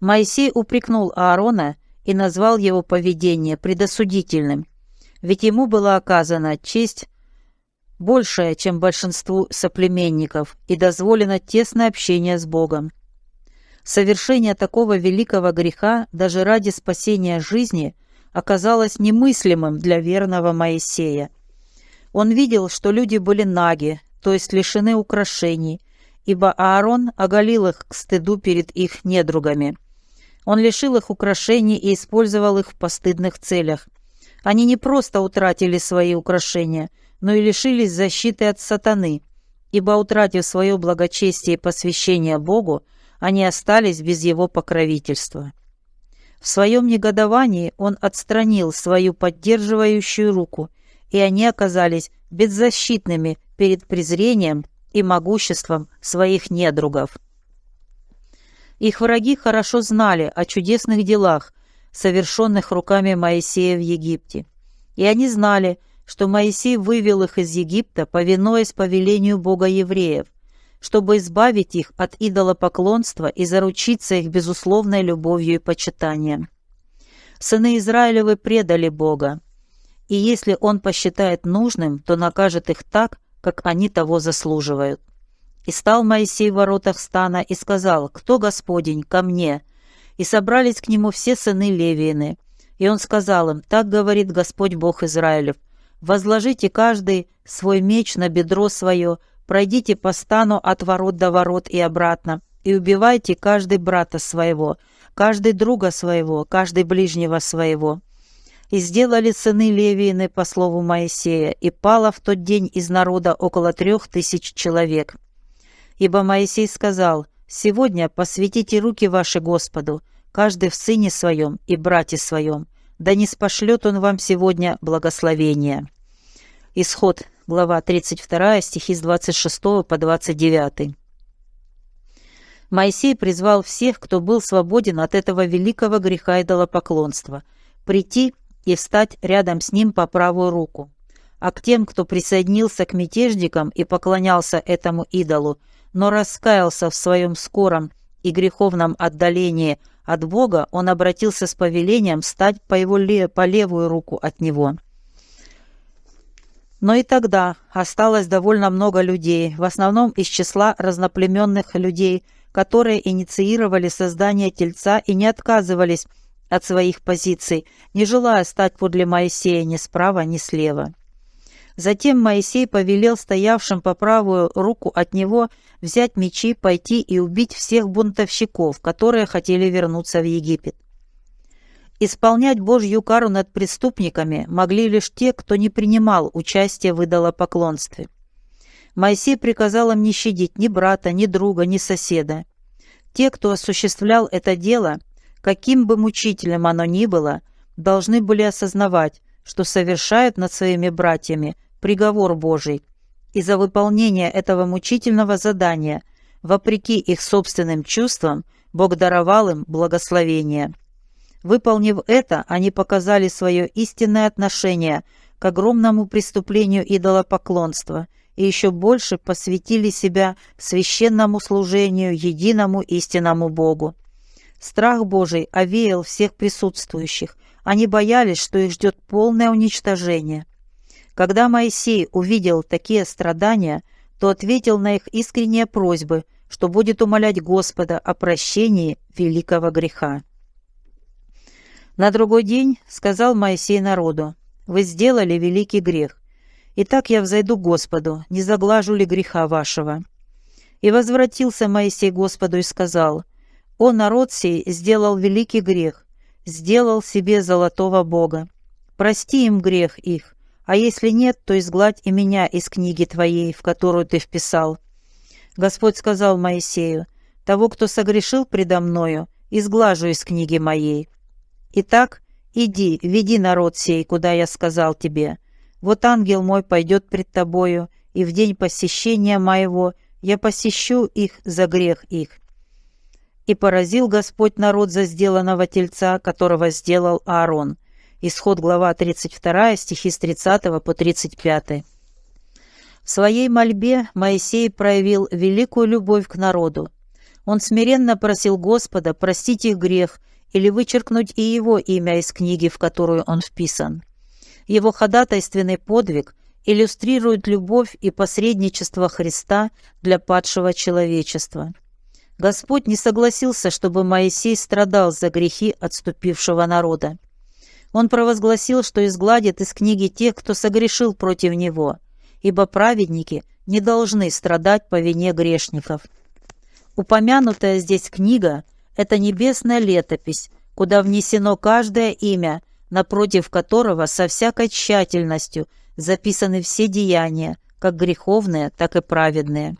Моисей упрекнул Аарона и назвал его поведение предосудительным, ведь ему была оказана честь большая, чем большинству соплеменников, и дозволено тесное общение с Богом. Совершение такого великого греха даже ради спасения жизни оказалось немыслимым для верного Моисея. Он видел, что люди были наги, то есть лишены украшений, ибо Аарон оголил их к стыду перед их недругами. Он лишил их украшений и использовал их в постыдных целях. Они не просто утратили свои украшения, но и лишились защиты от сатаны, ибо, утратив свое благочестие и посвящение Богу, они остались без его покровительства. В своем негодовании он отстранил свою поддерживающую руку, и они оказались беззащитными перед презрением и могуществом своих недругов. Их враги хорошо знали о чудесных делах, совершенных руками Моисея в Египте. И они знали, что Моисей вывел их из Египта, повинуясь повелению Бога евреев, чтобы избавить их от идолопоклонства и заручиться их безусловной любовью и почитанием. Сыны Израилевы предали Бога, и если Он посчитает нужным, то накажет их так, как они того заслуживают. И стал Моисей в воротах стана и сказал, «Кто Господень? Ко мне!» И собрались к нему все сыны Левиины. И он сказал им, «Так говорит Господь Бог Израилев, возложите каждый свой меч на бедро свое, пройдите по стану от ворот до ворот и обратно, и убивайте каждый брата своего, каждый друга своего, каждый ближнего своего». И сделали сыны Левиины по слову Моисея, и пало в тот день из народа около трех тысяч человек. Ибо Моисей сказал, «Сегодня посвятите руки ваши Господу, каждый в сыне своем и брате своем, да не спошлет он вам сегодня благословения». Исход, глава 32, стихи с 26 по 29. Моисей призвал всех, кто был свободен от этого великого греха идолопоклонства, прийти и встать рядом с ним по правую руку. А к тем, кто присоединился к мятежникам и поклонялся этому идолу, но раскаялся в своем скором и греховном отдалении от Бога, он обратился с повелением стать по, его по левую руку от него. Но и тогда осталось довольно много людей, в основном из числа разноплеменных людей, которые инициировали создание тельца и не отказывались от своих позиций, не желая стать подле Моисея ни справа, ни слева. Затем Моисей повелел стоявшим по правую руку от него взять мечи, пойти и убить всех бунтовщиков, которые хотели вернуться в Египет. Исполнять Божью кару над преступниками могли лишь те, кто не принимал участие в идолопоклонстве. Моисей приказал им не щадить ни брата, ни друга, ни соседа. Те, кто осуществлял это дело, каким бы мучителем оно ни было, должны были осознавать, что совершают над своими братьями приговор Божий, и за выполнение этого мучительного задания, вопреки их собственным чувствам, Бог даровал им благословение. Выполнив это, они показали свое истинное отношение к огромному преступлению идолопоклонства и еще больше посвятили себя священному служению единому истинному Богу. Страх Божий овеял всех присутствующих, Они боялись, что их ждет полное уничтожение. Когда Моисей увидел такие страдания, то ответил на их искренние просьбы, что будет умолять Господа о прощении великого греха. На другой день сказал Моисей народу, «Вы сделали великий грех. Итак я взойду к Господу, не заглажу ли греха вашего?» И возвратился Моисей Господу и сказал, «О, народ сей сделал великий грех, сделал себе золотого Бога. Прости им грех их, а если нет, то изгладь и меня из книги твоей, в которую ты вписал». Господь сказал Моисею, «Того, кто согрешил предо мною, изглажу из книги моей». Итак, иди, веди народ сей, куда я сказал тебе. Вот ангел мой пойдет пред тобою, и в день посещения моего я посещу их за грех их. И поразил Господь народ за сделанного тельца, которого сделал Аарон. Исход глава 32, стихи с 30 по 35. В своей мольбе Моисей проявил великую любовь к народу. Он смиренно просил Господа простить их грех или вычеркнуть и его имя из книги, в которую он вписан. Его ходатайственный подвиг иллюстрирует любовь и посредничество Христа для падшего человечества. Господь не согласился, чтобы Моисей страдал за грехи отступившего народа. Он провозгласил, что изгладит из книги тех, кто согрешил против него, ибо праведники не должны страдать по вине грешников. Упомянутая здесь книга это небесная летопись, куда внесено каждое имя, напротив которого со всякой тщательностью записаны все деяния, как греховные, так и праведные.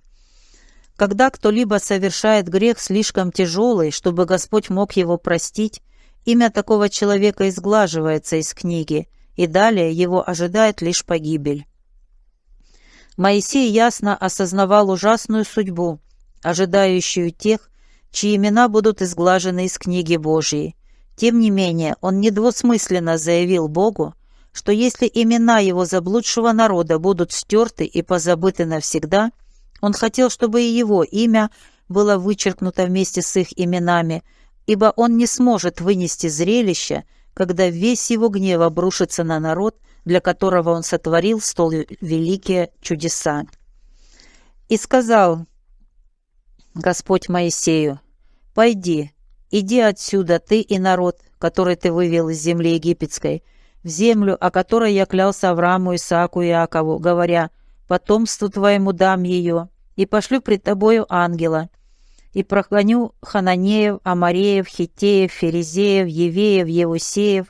Когда кто-либо совершает грех слишком тяжелый, чтобы Господь мог его простить, имя такого человека изглаживается из книги, и далее его ожидает лишь погибель. Моисей ясно осознавал ужасную судьбу, ожидающую тех, чьи имена будут изглажены из книги Божьей. Тем не менее, он недвусмысленно заявил Богу, что если имена его заблудшего народа будут стерты и позабыты навсегда, он хотел, чтобы и его имя было вычеркнуто вместе с их именами, ибо он не сможет вынести зрелище, когда весь его гнев обрушится на народ, для которого он сотворил столь великие чудеса. И сказал Господь Моисею, «Пойди, иди отсюда, ты и народ, который ты вывел из земли египетской, в землю, о которой я клялся Аврааму, Исааку и Иакову, говоря, потомству твоему дам ее, и пошлю пред тобою ангела, и проклоню Хананеев, Амареев, Хитеев, Ферезеев, Евеев, Евусеев,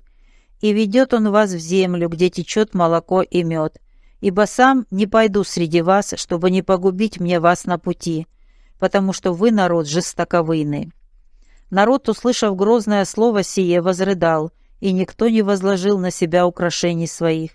и ведет он вас в землю, где течет молоко и мед. Ибо сам не пойду среди вас, чтобы не погубить мне вас на пути, потому что вы народ жестоковыйный». Народ, услышав грозное слово сие, возрыдал, и никто не возложил на себя украшений своих.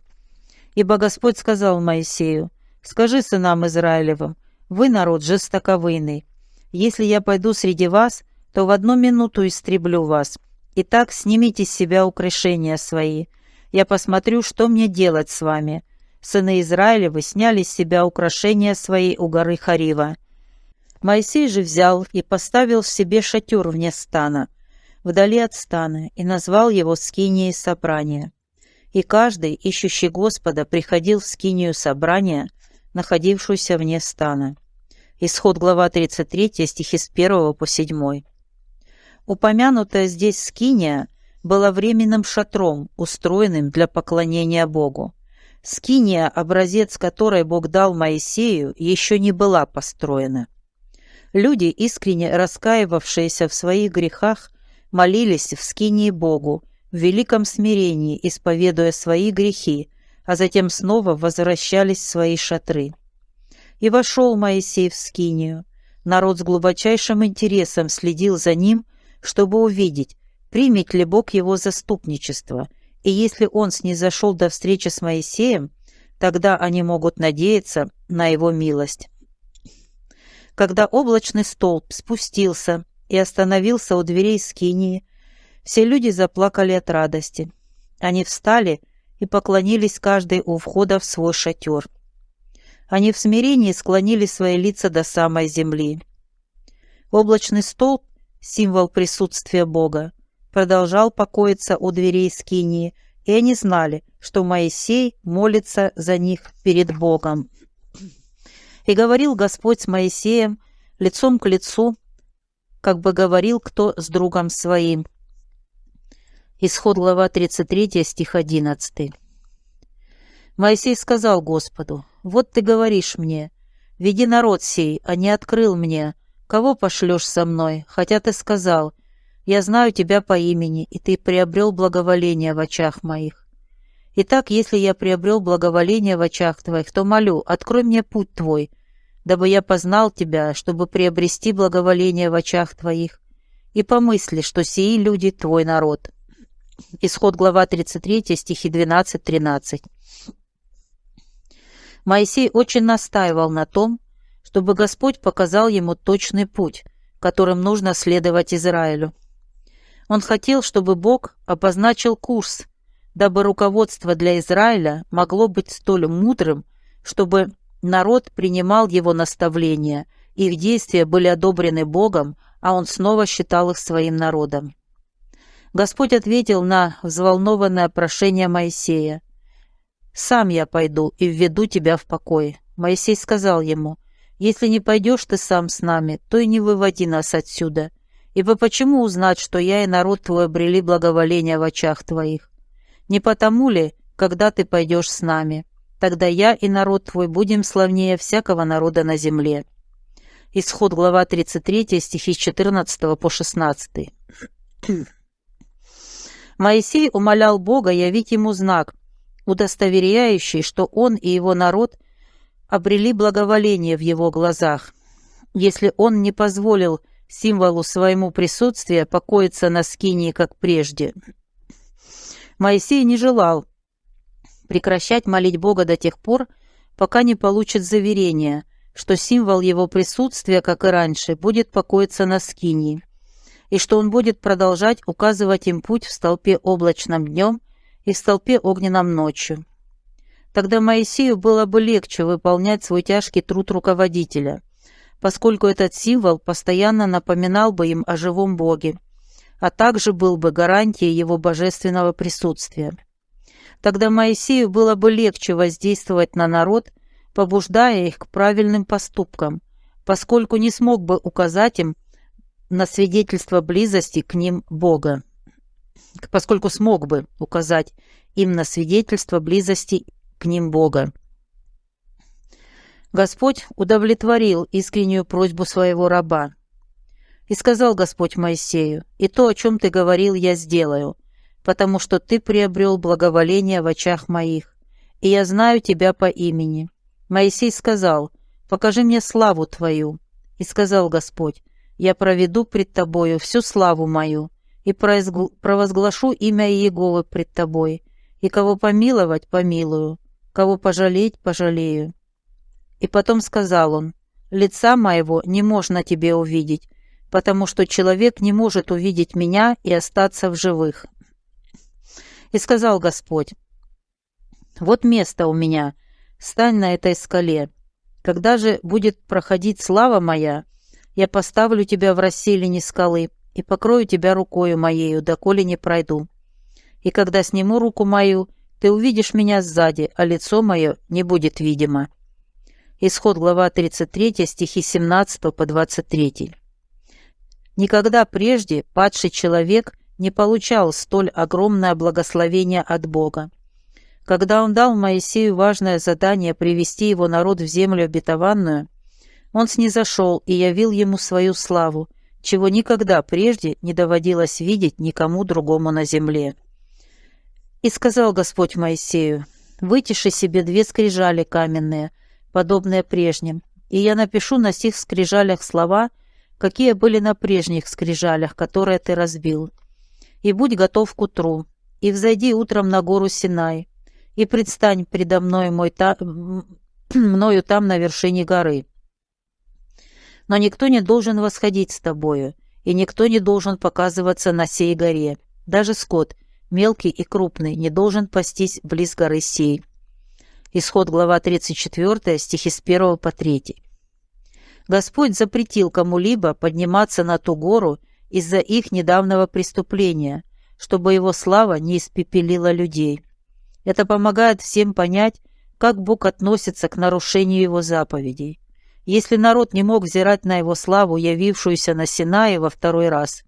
Ибо Господь сказал Моисею, «Скажи сынам Израилевым, вы народ жестоковыйный. Если я пойду среди вас, то в одну минуту истреблю вас. Итак, снимите с себя украшения свои. Я посмотрю, что мне делать с вами». Сыны Израилевы сняли с себя украшения свои у горы Харива. Моисей же взял и поставил себе шатер вне стана, вдали от стана, и назвал его скинией собрания. И каждый, ищущий Господа, приходил в скинию собрания, находившуюся вне стана. Исход глава 33, стихи с 1 по 7. Упомянутая здесь скиния была временным шатром, устроенным для поклонения Богу. Скиния, образец которой Бог дал Моисею, еще не была построена. Люди, искренне раскаивавшиеся в своих грехах, молились в скинии Богу, в великом смирении, исповедуя свои грехи, а затем снова возвращались в свои шатры. И вошел Моисей в скинию. Народ с глубочайшим интересом следил за ним, чтобы увидеть, примет ли Бог его заступничество, и если он снизошел до встречи с Моисеем, тогда они могут надеяться на его милость когда облачный столб спустился и остановился у дверей скинии, все люди заплакали от радости. Они встали и поклонились каждый у входа в свой шатер. Они в смирении склонили свои лица до самой земли. Облачный столб — символ присутствия Бога. продолжал покоиться у дверей скинии, и они знали, что Моисей молится за них перед Богом. И говорил Господь с Моисеем лицом к лицу, как бы говорил кто с другом своим. Исход глава 33, стих 11. Моисей сказал Господу, «Вот ты говоришь мне, веди народ сей, а не открыл мне, кого пошлешь со мной, хотя ты сказал, я знаю тебя по имени, и ты приобрел благоволение в очах моих. Итак, если я приобрел благоволение в очах твоих, то молю, открой мне путь твой, дабы я познал тебя, чтобы приобрести благоволение в очах твоих, и помысли, что сии люди твой народ». Исход глава 33, стихи 12-13. Моисей очень настаивал на том, чтобы Господь показал ему точный путь, которым нужно следовать Израилю. Он хотел, чтобы Бог обозначил курс, дабы руководство для Израиля могло быть столь мудрым, чтобы народ принимал его наставления, их действия были одобрены Богом, а он снова считал их своим народом. Господь ответил на взволнованное прошение Моисея. «Сам я пойду и введу тебя в покой». Моисей сказал ему, «Если не пойдешь ты сам с нами, то и не выводи нас отсюда. Ибо почему узнать, что я и народ твой обрели благоволение в очах твоих? Не потому ли, когда ты пойдешь с нами? Тогда я и народ твой будем славнее всякого народа на земле». Исход глава 33, стихи 14 по 16. Моисей умолял Бога явить ему знак, удостоверяющий, что он и его народ обрели благоволение в его глазах. Если он не позволил символу своему присутствия покоиться на скинии, как прежде. Моисей не желал прекращать молить Бога до тех пор, пока не получит заверение, что символ его присутствия, как и раньше, будет покоиться на скинии и что он будет продолжать указывать им путь в столпе облачном днем и в столпе огненном ночью. Тогда Моисею было бы легче выполнять свой тяжкий труд руководителя, поскольку этот символ постоянно напоминал бы им о живом Боге, а также был бы гарантией его божественного присутствия. Тогда Моисею было бы легче воздействовать на народ, побуждая их к правильным поступкам, поскольку не смог бы указать им на свидетельство близости к ним Бога, поскольку смог бы указать им на свидетельство близости к ним Бога. Господь удовлетворил искреннюю просьбу своего раба. И сказал Господь Моисею, «И то, о чем ты говорил, я сделаю, потому что ты приобрел благоволение в очах моих, и я знаю тебя по имени». Моисей сказал, «Покажи мне славу твою». И сказал Господь, я проведу пред тобою всю славу мою и провозглашу имя Иеговы пред тобой, и кого помиловать – помилую, кого пожалеть – пожалею». И потом сказал он, «Лица моего не можно тебе увидеть, потому что человек не может увидеть меня и остаться в живых». И сказал Господь, «Вот место у меня, стань на этой скале. Когда же будет проходить слава моя, я поставлю тебя в расселине скалы и покрою тебя рукою моею, доколе не пройду. И когда сниму руку мою, ты увидишь меня сзади, а лицо мое не будет видимо». Исход глава 33, стихи 17 по 23. Никогда прежде падший человек не получал столь огромное благословение от Бога. Когда он дал Моисею важное задание привести его народ в землю обетованную, он снизошел и явил ему свою славу, чего никогда прежде не доводилось видеть никому другому на земле. И сказал Господь Моисею, «Вытиши себе две скрижали каменные, подобные прежним, и я напишу на сих скрижалях слова, какие были на прежних скрижалях, которые ты разбил. И будь готов к утру, и взойди утром на гору Синай, и предстань предо мной мой та... мною там на вершине горы. Но никто не должен восходить с тобою, и никто не должен показываться на сей горе. Даже скот, мелкий и крупный, не должен пастись близ горы сей. Исход глава 34, стихи с 1 по 3. Господь запретил кому-либо подниматься на ту гору из-за их недавнего преступления, чтобы его слава не испепелила людей. Это помогает всем понять, как Бог относится к нарушению его заповедей. Если народ не мог взирать на его славу, явившуюся на Синае во второй раз,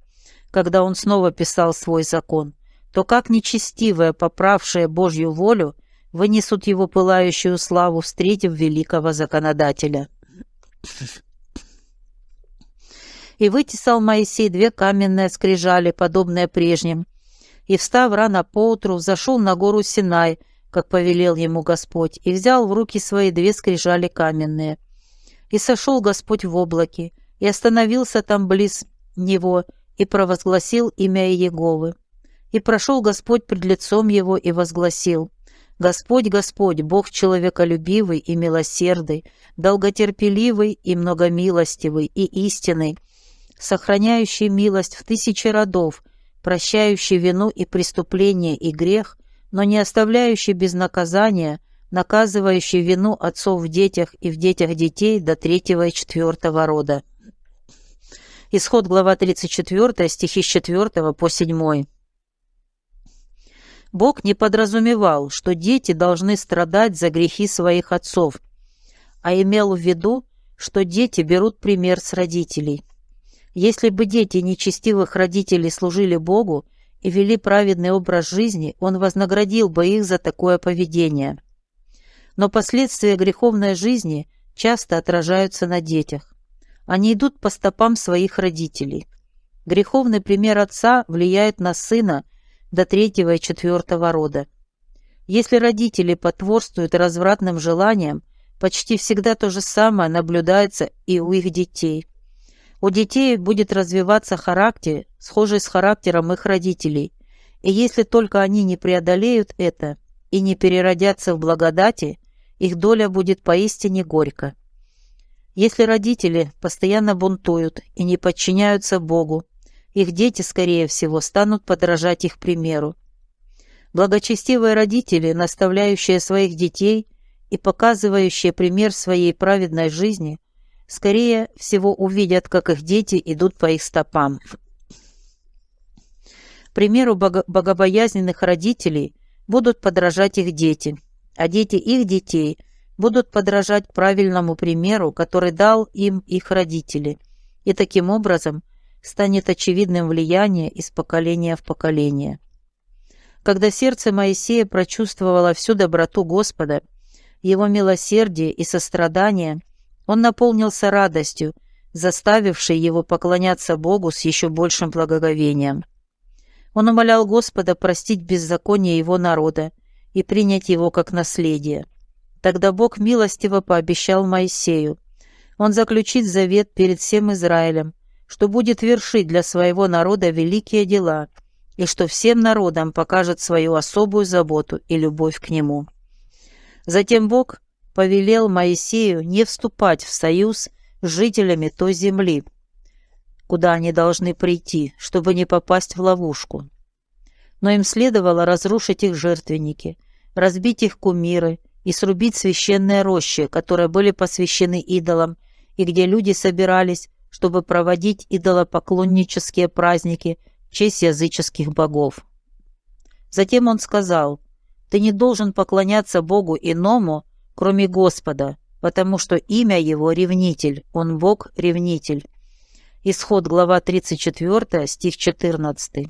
когда он снова писал свой закон, то как нечестивое, поправшее Божью волю, вынесут его пылающую славу, встретив великого законодателя. И вытесал Моисей две каменные скрижали, подобные прежним, и, встав рано поутру, зашел на гору Синай, как повелел ему Господь, и взял в руки свои две скрижали каменные. И сошел Господь в облаке, и остановился там близ него, и провозгласил имя Иеговы. И прошел Господь пред лицом его и возгласил, «Господь, Господь, Бог человеколюбивый и милосердный, долготерпеливый и многомилостивый и истинный, сохраняющий милость в тысячи родов, прощающий вину и преступление и грех, но не оставляющий без наказания, наказывающий вину отцов в детях и в детях детей до третьего и четвертого рода. Исход глава 34, стихи с 4 по 7. Бог не подразумевал, что дети должны страдать за грехи своих отцов, а имел в виду, что дети берут пример с родителей. Если бы дети нечестивых родителей служили Богу и вели праведный образ жизни, Он вознаградил бы их за такое поведение. Но последствия греховной жизни часто отражаются на детях. Они идут по стопам своих родителей. Греховный пример отца влияет на сына до третьего и четвертого рода. Если родители потворствуют развратным желаниям, почти всегда то же самое наблюдается и у их детей. У детей будет развиваться характер, схожий с характером их родителей, и если только они не преодолеют это и не переродятся в благодати, их доля будет поистине горько. Если родители постоянно бунтуют и не подчиняются Богу, их дети, скорее всего, станут подражать их примеру. Благочестивые родители, наставляющие своих детей и показывающие пример своей праведной жизни – скорее всего увидят, как их дети идут по их стопам. примеру бого богобоязненных родителей будут подражать их дети, а дети их детей будут подражать правильному примеру, который дал им их родители, и таким образом станет очевидным влияние из поколения в поколение. Когда сердце Моисея прочувствовало всю доброту Господа, его милосердие и сострадание – он наполнился радостью, заставившей его поклоняться Богу с еще большим благоговением. Он умолял Господа простить беззаконие его народа и принять его как наследие. Тогда Бог милостиво пообещал Моисею. Он заключит завет перед всем Израилем, что будет вершить для своего народа великие дела и что всем народам покажет свою особую заботу и любовь к нему. Затем Бог повелел Моисею не вступать в союз с жителями той земли, куда они должны прийти, чтобы не попасть в ловушку. Но им следовало разрушить их жертвенники, разбить их кумиры и срубить священные рощи, которые были посвящены идолам, и где люди собирались, чтобы проводить идолопоклоннические праздники в честь языческих богов. Затем он сказал, «Ты не должен поклоняться Богу иному, кроме Господа, потому что имя его ревнитель, он Бог-ревнитель. Исход, глава 34, стих 14.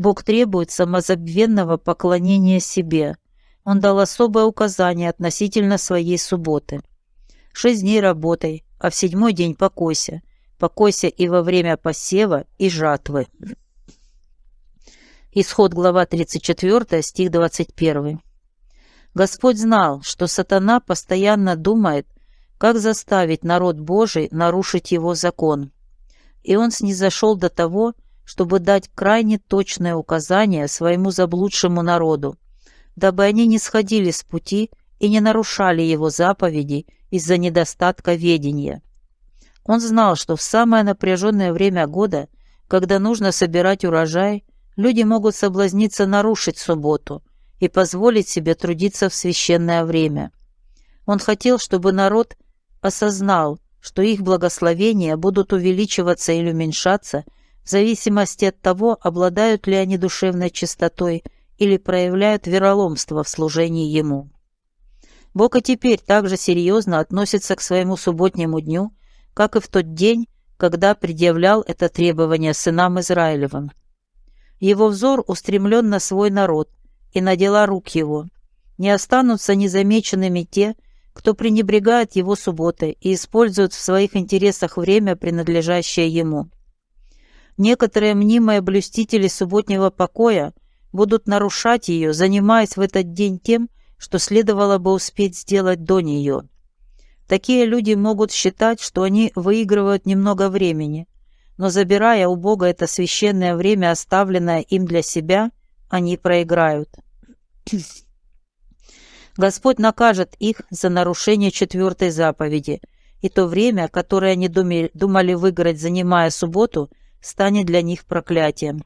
Бог требует самозабвенного поклонения себе. Он дал особое указание относительно своей субботы. Шесть дней работай, а в седьмой день покойся. Покойся и во время посева и жатвы. Исход, глава 34, стих 21. Господь знал, что сатана постоянно думает, как заставить народ Божий нарушить его закон. И он снизошел до того, чтобы дать крайне точное указание своему заблудшему народу, дабы они не сходили с пути и не нарушали его заповеди из-за недостатка ведения. Он знал, что в самое напряженное время года, когда нужно собирать урожай, люди могут соблазниться нарушить субботу – и позволить себе трудиться в священное время. Он хотел, чтобы народ осознал, что их благословения будут увеличиваться или уменьшаться в зависимости от того, обладают ли они душевной чистотой или проявляют вероломство в служении Ему. Бог и теперь также серьезно относится к своему субботнему дню, как и в тот день, когда предъявлял это требование сынам Израилевым. Его взор устремлен на свой народ и на дела рук его. Не останутся незамеченными те, кто пренебрегает его субботой и использует в своих интересах время, принадлежащее ему. Некоторые мнимые блюстители субботнего покоя будут нарушать ее, занимаясь в этот день тем, что следовало бы успеть сделать до нее. Такие люди могут считать, что они выигрывают немного времени, но забирая у Бога это священное время, оставленное им для себя, они проиграют. Господь накажет их за нарушение четвертой заповеди, и то время, которое они думали выиграть, занимая субботу, станет для них проклятием.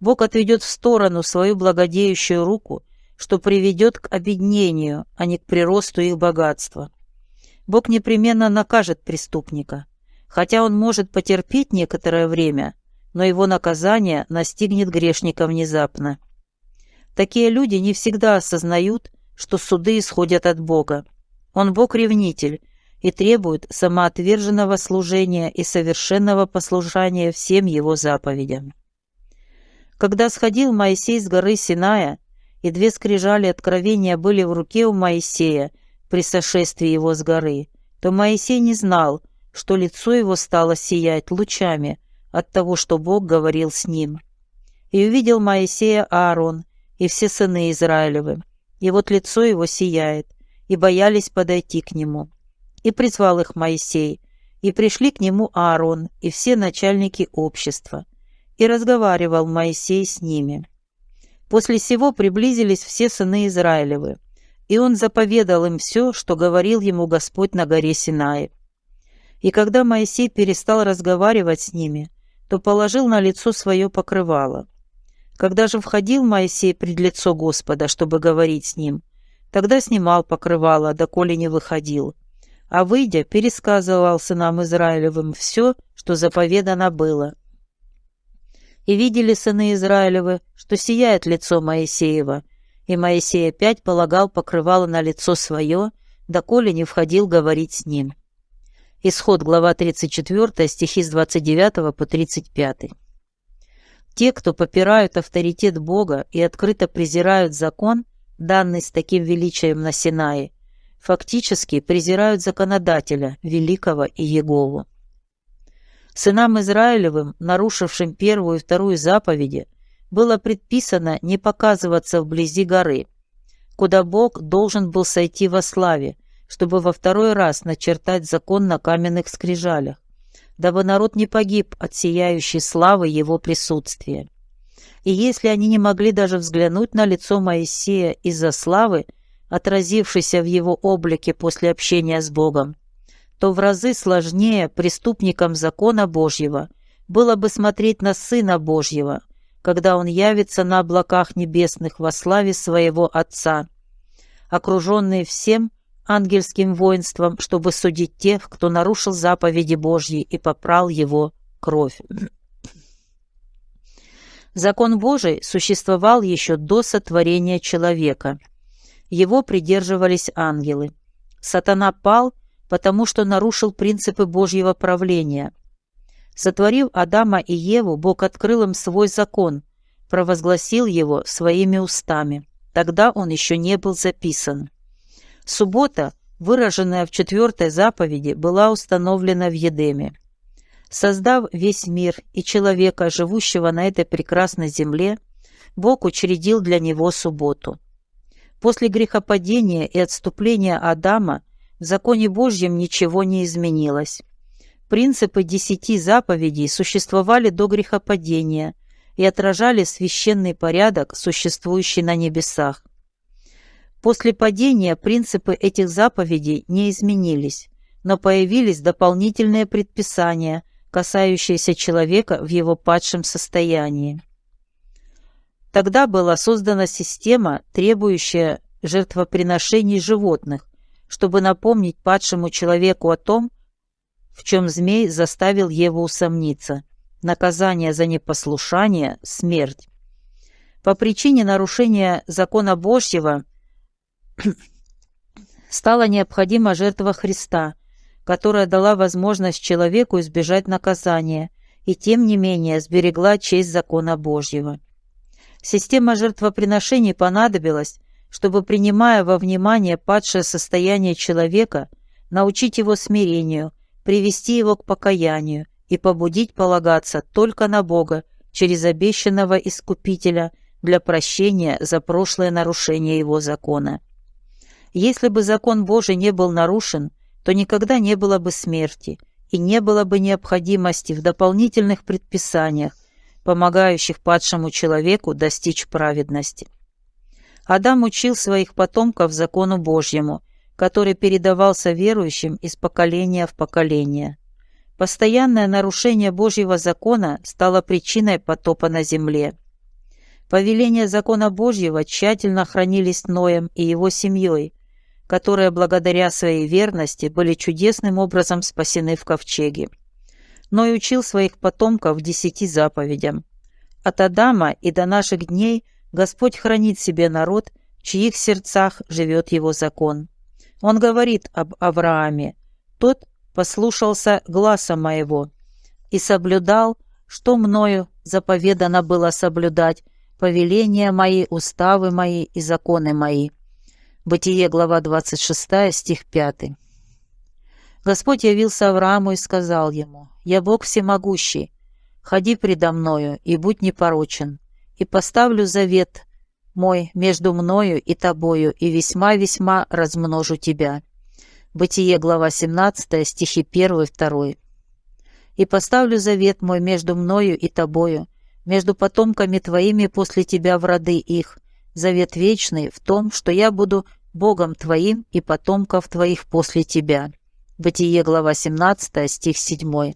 Бог отведет в сторону свою благодеющую руку, что приведет к обеднению, а не к приросту их богатства. Бог непременно накажет преступника, хотя он может потерпеть некоторое время, но его наказание настигнет грешника внезапно. Такие люди не всегда осознают, что суды исходят от Бога. Он Бог-ревнитель и требует самоотверженного служения и совершенного послушания всем его заповедям. Когда сходил Моисей с горы Синая, и две скрижали откровения были в руке у Моисея при сошествии его с горы, то Моисей не знал, что лицо его стало сиять лучами от того, что Бог говорил с ним. И увидел Моисея Аарон и все сыны Израилевы, и вот лицо его сияет, и боялись подойти к нему. И призвал их Моисей, и пришли к нему Аарон и все начальники общества, и разговаривал Моисей с ними. После сего приблизились все сыны Израилевы, и он заповедал им все, что говорил ему Господь на горе Синае. И когда Моисей перестал разговаривать с ними, то положил на лицо свое покрывало. Когда же входил Моисей пред лицо Господа, чтобы говорить с ним, тогда снимал покрывало, доколе не выходил, а выйдя, пересказывал сынам Израилевым все, что заповедано было. И видели сыны Израилевы, что сияет лицо Моисеева, и Моисей опять полагал покрывало на лицо свое, доколе не входил говорить с ним. Исход, глава 34, стихи с 29 по 35. Те, кто попирают авторитет Бога и открыто презирают закон, данный с таким величием на Синае, фактически презирают законодателя, великого и Егову. Сынам Израилевым, нарушившим первую и вторую заповеди, было предписано не показываться вблизи горы, куда Бог должен был сойти во славе, чтобы во второй раз начертать закон на каменных скрижалях, дабы народ не погиб от сияющей славы его присутствия. И если они не могли даже взглянуть на лицо Моисея из-за славы, отразившейся в его облике после общения с Богом, то в разы сложнее преступникам закона Божьего было бы смотреть на Сына Божьего, когда Он явится на облаках небесных во славе своего Отца, окруженный всем ангельским воинством, чтобы судить тех, кто нарушил заповеди Божьи и попрал его кровь. Закон Божий существовал еще до сотворения человека. Его придерживались ангелы. Сатана пал – потому что нарушил принципы Божьего правления. Сотворив Адама и Еву, Бог открыл им свой закон, провозгласил его своими устами. Тогда он еще не был записан. Суббота, выраженная в четвертой заповеди, была установлена в Едеме. Создав весь мир и человека, живущего на этой прекрасной земле, Бог учредил для него субботу. После грехопадения и отступления Адама в законе Божьем ничего не изменилось. Принципы десяти заповедей существовали до грехопадения и отражали священный порядок, существующий на небесах. После падения принципы этих заповедей не изменились, но появились дополнительные предписания, касающиеся человека в его падшем состоянии. Тогда была создана система, требующая жертвоприношений животных, чтобы напомнить падшему человеку о том, в чем змей заставил Еву усомниться, наказание за непослушание – смерть. По причине нарушения закона Божьего стала необходима жертва Христа, которая дала возможность человеку избежать наказания и тем не менее сберегла честь закона Божьего. Система жертвоприношений понадобилась, чтобы, принимая во внимание падшее состояние человека, научить его смирению, привести его к покаянию и побудить полагаться только на Бога через обещанного Искупителя для прощения за прошлое нарушение его закона. Если бы закон Божий не был нарушен, то никогда не было бы смерти и не было бы необходимости в дополнительных предписаниях, помогающих падшему человеку достичь праведности. Адам учил своих потомков закону Божьему, который передавался верующим из поколения в поколение. Постоянное нарушение Божьего закона стало причиной потопа на земле. Повеления закона Божьего тщательно хранились Ноем и его семьей, которые благодаря своей верности были чудесным образом спасены в ковчеге но и учил своих потомков десяти заповедям. От Адама и до наших дней Господь хранит себе народ, в чьих сердцах живет его закон. Он говорит об Аврааме. Тот послушался гласа моего и соблюдал, что мною заповедано было соблюдать, повеления мои, уставы мои и законы мои. Бытие, глава 26, стих 5. Господь явился Аврааму и сказал ему, «Я Бог всемогущий, ходи предо мною и будь непорочен, и поставлю завет мой между мною и тобою, и весьма-весьма размножу тебя». Бытие, глава 17, стихи 1-2. «И поставлю завет мой между мною и тобою, между потомками твоими после тебя в роды их, завет вечный в том, что я буду Богом твоим и потомков твоих после тебя». Бытие, глава 17, стих 7.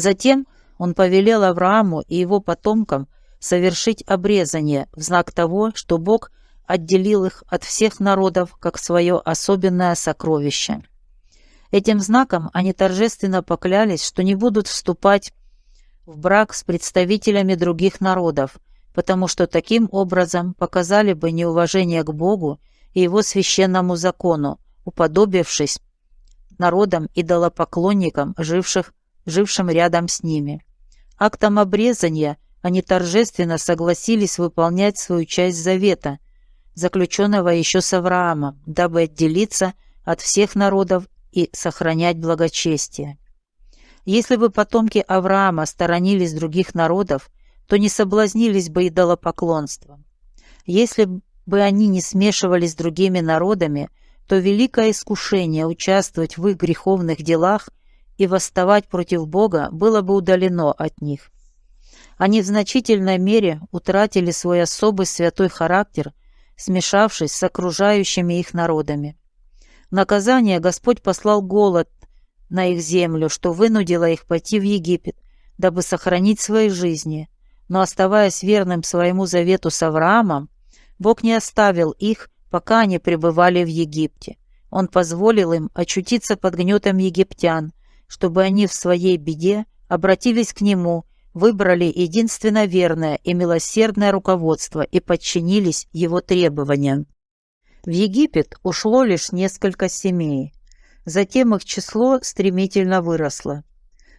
Затем он повелел Аврааму и его потомкам совершить обрезание в знак того, что Бог отделил их от всех народов как свое особенное сокровище. Этим знаком они торжественно поклялись, что не будут вступать в брак с представителями других народов, потому что таким образом показали бы неуважение к Богу и его священному закону, уподобившись народам идолопоклонникам, живших, жившим рядом с ними. Актом обрезания они торжественно согласились выполнять свою часть завета, заключенного еще с Авраамом, дабы отделиться от всех народов и сохранять благочестие. Если бы потомки Авраама сторонились других народов, то не соблазнились бы идолопоклонством. Если бы они не смешивались с другими народами, то великое искушение участвовать в их греховных делах и восставать против Бога было бы удалено от них. Они в значительной мере утратили свой особый святой характер, смешавшись с окружающими их народами. Наказание Господь послал голод на их землю, что вынудило их пойти в Египет, дабы сохранить свои жизни. Но оставаясь верным своему завету с Авраамом, Бог не оставил их пока они пребывали в Египте. Он позволил им очутиться под гнетом египтян, чтобы они в своей беде обратились к нему, выбрали единственно верное и милосердное руководство и подчинились его требованиям. В Египет ушло лишь несколько семей. Затем их число стремительно выросло.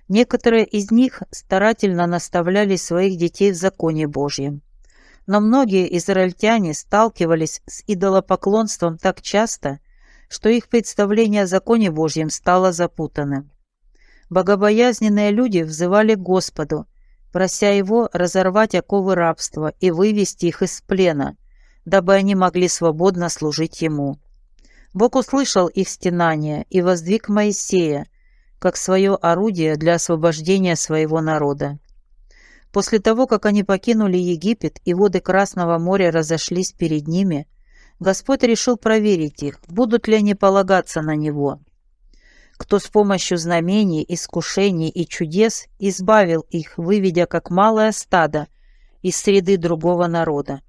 Некоторые из них старательно наставляли своих детей в законе Божьем но многие израильтяне сталкивались с идолопоклонством так часто, что их представление о законе Божьем стало запутанным. Богобоязненные люди взывали к Господу, прося Его разорвать оковы рабства и вывести их из плена, дабы они могли свободно служить Ему. Бог услышал их стенания и воздвиг Моисея, как свое орудие для освобождения своего народа. После того, как они покинули Египет и воды Красного моря разошлись перед ними, Господь решил проверить их, будут ли они полагаться на Него. Кто с помощью знамений, искушений и чудес избавил их, выведя как малое стадо из среды другого народа.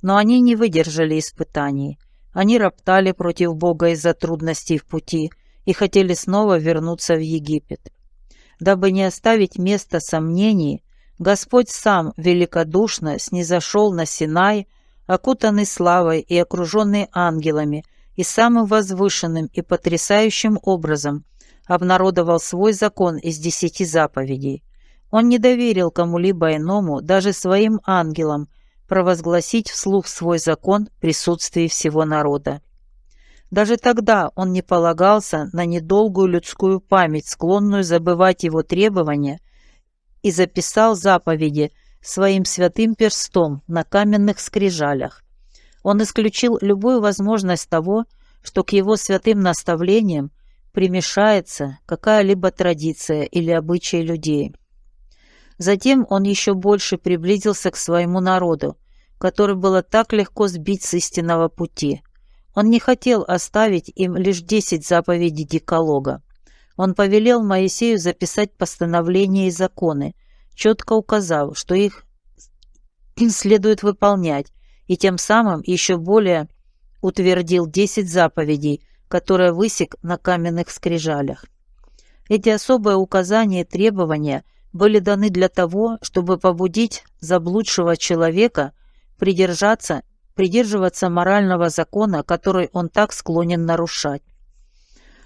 Но они не выдержали испытаний. Они роптали против Бога из-за трудностей в пути и хотели снова вернуться в Египет. Дабы не оставить места сомнений, Господь сам великодушно снизошел на Синай, окутанный славой и окруженный ангелами, и самым возвышенным и потрясающим образом обнародовал свой закон из десяти заповедей. Он не доверил кому-либо иному, даже своим ангелам, провозгласить вслух свой закон в присутствии всего народа. Даже тогда он не полагался на недолгую людскую память, склонную забывать его требования, и записал заповеди своим святым перстом на каменных скрижалях. Он исключил любую возможность того, что к его святым наставлениям примешается какая-либо традиция или обычай людей. Затем он еще больше приблизился к своему народу, который было так легко сбить с истинного пути. Он не хотел оставить им лишь десять заповедей Диколога. Он повелел Моисею записать постановления и законы, четко указав, что их следует выполнять, и тем самым еще более утвердил десять заповедей, которые высек на каменных скрижалях. Эти особые указания и требования были даны для того, чтобы побудить заблудшего человека придержаться, придерживаться морального закона, который он так склонен нарушать.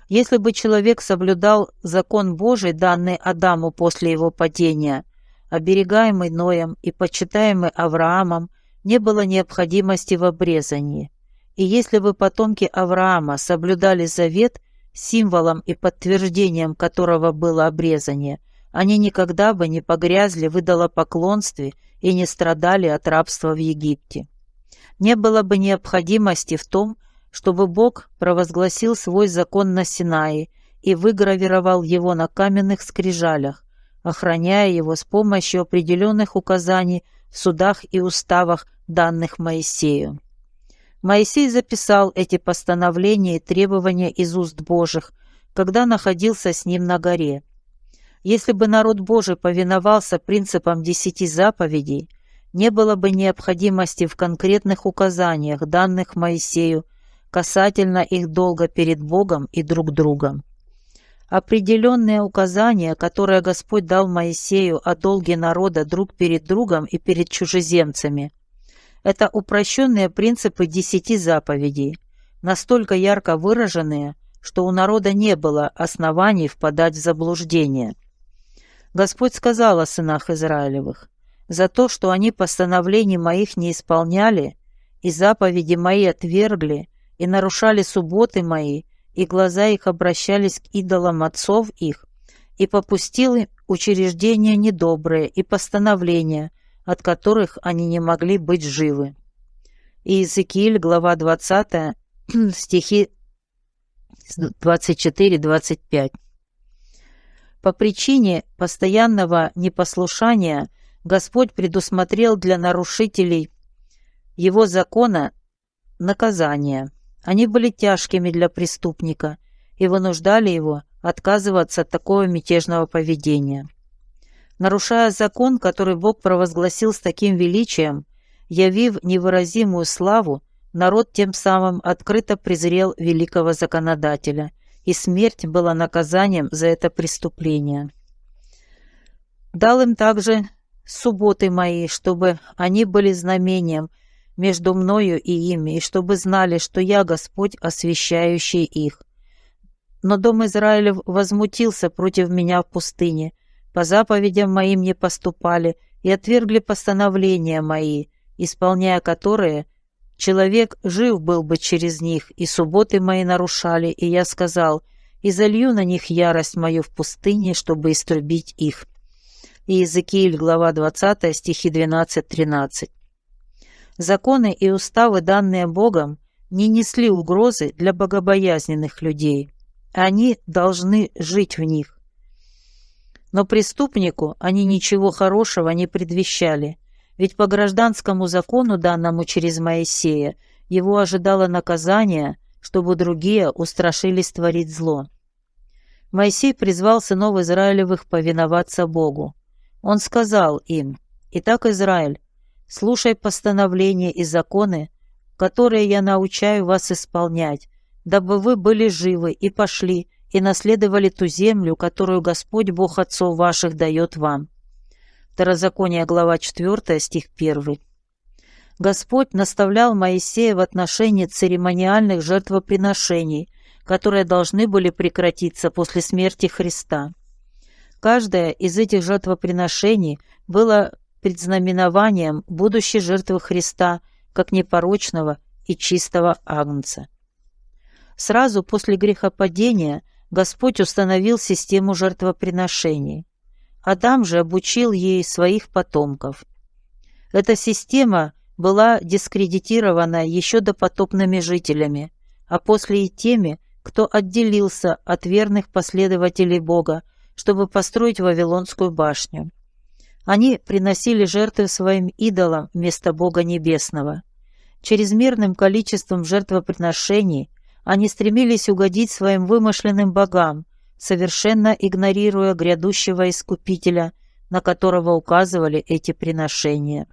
Если бы человек соблюдал закон Божий, данный Адаму после его падения, оберегаемый Ноем и почитаемый Авраамом, не было необходимости в обрезании. И если бы потомки Авраама соблюдали завет, символом и подтверждением которого было обрезание, они никогда бы не погрязли в идолопоклонстве и не страдали от рабства в Египте. Не было бы необходимости в том, чтобы Бог провозгласил свой закон на Синае и выгравировал его на каменных скрижалях, охраняя его с помощью определенных указаний в судах и уставах, данных Моисею. Моисей записал эти постановления и требования из уст Божьих, когда находился с ним на горе. Если бы народ Божий повиновался принципам десяти заповедей, не было бы необходимости в конкретных указаниях, данных Моисею, касательно их долга перед Богом и друг другом. Определенные указания, которые Господь дал Моисею о долге народа друг перед другом и перед чужеземцами – это упрощенные принципы десяти заповедей, настолько ярко выраженные, что у народа не было оснований впадать в заблуждение. Господь сказал о сынах Израилевых, «За то, что они постановлений моих не исполняли, и заповеди мои отвергли, и нарушали субботы мои, и глаза их обращались к идолам отцов их, и попустил им учреждения недобрые и постановления, от которых они не могли быть живы. Иезекииль, глава 20, стихи 24-25. По причине постоянного непослушания Господь предусмотрел для нарушителей его закона наказания. Они были тяжкими для преступника и вынуждали его отказываться от такого мятежного поведения. Нарушая закон, который Бог провозгласил с таким величием, явив невыразимую славу, народ тем самым открыто презрел великого законодателя, и смерть была наказанием за это преступление. Дал им также субботы мои, чтобы они были знамением между мною и ими, и чтобы знали, что я Господь, освящающий их. Но дом Израилев возмутился против меня в пустыне, по заповедям моим не поступали и отвергли постановления мои, исполняя которые человек жив был бы через них, и субботы мои нарушали, и я сказал, и залью на них ярость мою в пустыне, чтобы истребить их». Иезекииль, глава 20, стихи 12-13. Законы и уставы, данные Богом, не несли угрозы для богобоязненных людей. Они должны жить в них. Но преступнику они ничего хорошего не предвещали, ведь по гражданскому закону, данному через Моисея, его ожидало наказание, чтобы другие устрашились творить зло. Моисей призвал сынов Израилевых повиноваться Богу. Он сказал им, «Итак, Израиль, слушай постановления и законы, которые я научаю вас исполнять, дабы вы были живы и пошли, и наследовали ту землю, которую Господь Бог отцов ваших дает вам». Второзаконие, глава 4, стих 1. Господь наставлял Моисея в отношении церемониальных жертвоприношений, которые должны были прекратиться после смерти Христа. Каждое из этих жертвоприношений было предзнаменованием будущей жертвы Христа как непорочного и чистого агнца. Сразу после грехопадения Господь установил систему жертвоприношений. Адам же обучил ей своих потомков. Эта система была дискредитирована еще допотопными жителями, а после и теми, кто отделился от верных последователей Бога, чтобы построить Вавилонскую башню. Они приносили жертвы своим идолам вместо Бога Небесного. Чрезмерным количеством жертвоприношений они стремились угодить своим вымышленным богам, совершенно игнорируя грядущего Искупителя, на которого указывали эти приношения.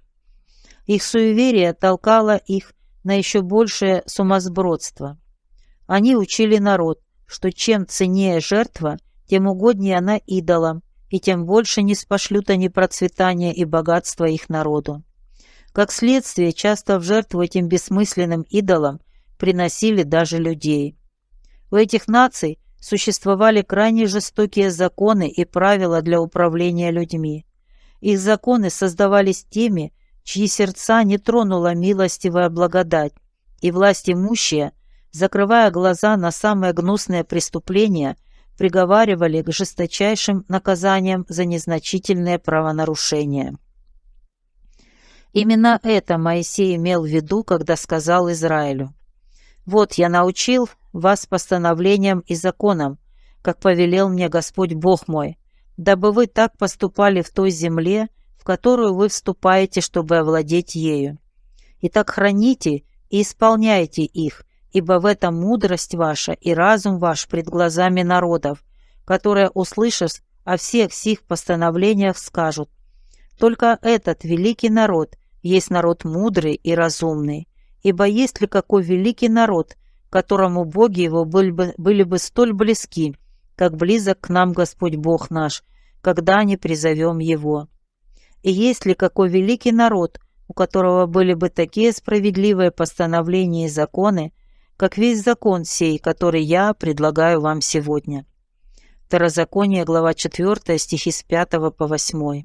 Их суеверие толкало их на еще большее сумасбродство. Они учили народ, что чем ценнее жертва, тем угоднее она идолам, и тем больше не спошлют они процветания и богатства их народу. Как следствие, часто в жертву этим бессмысленным идолам приносили даже людей. У этих наций существовали крайне жестокие законы и правила для управления людьми. Их законы создавались теми, чьи сердца не тронула милостивая благодать, и власть имущая закрывая глаза на самые гнусные преступления, приговаривали к жесточайшим наказаниям за незначительные правонарушения. Именно это Моисей имел в виду, когда сказал Израилю, «Вот я научил вас постановлениям и законам, как повелел мне Господь Бог мой, дабы вы так поступали в той земле, в которую вы вступаете, чтобы овладеть ею. И так храните и исполняйте их, ибо в этом мудрость ваша и разум ваш пред глазами народов, которые, услышав о всех сих постановлениях, скажут, «Только этот великий народ есть народ мудрый и разумный, ибо есть ли какой великий народ, которому боги его были бы, были бы столь близки, как близок к нам Господь Бог наш, когда не призовем Его? И есть ли какой великий народ, у которого были бы такие справедливые постановления и законы, как весь закон сей, который я предлагаю вам сегодня. Второзаконие, глава 4, стихи с 5 по 8.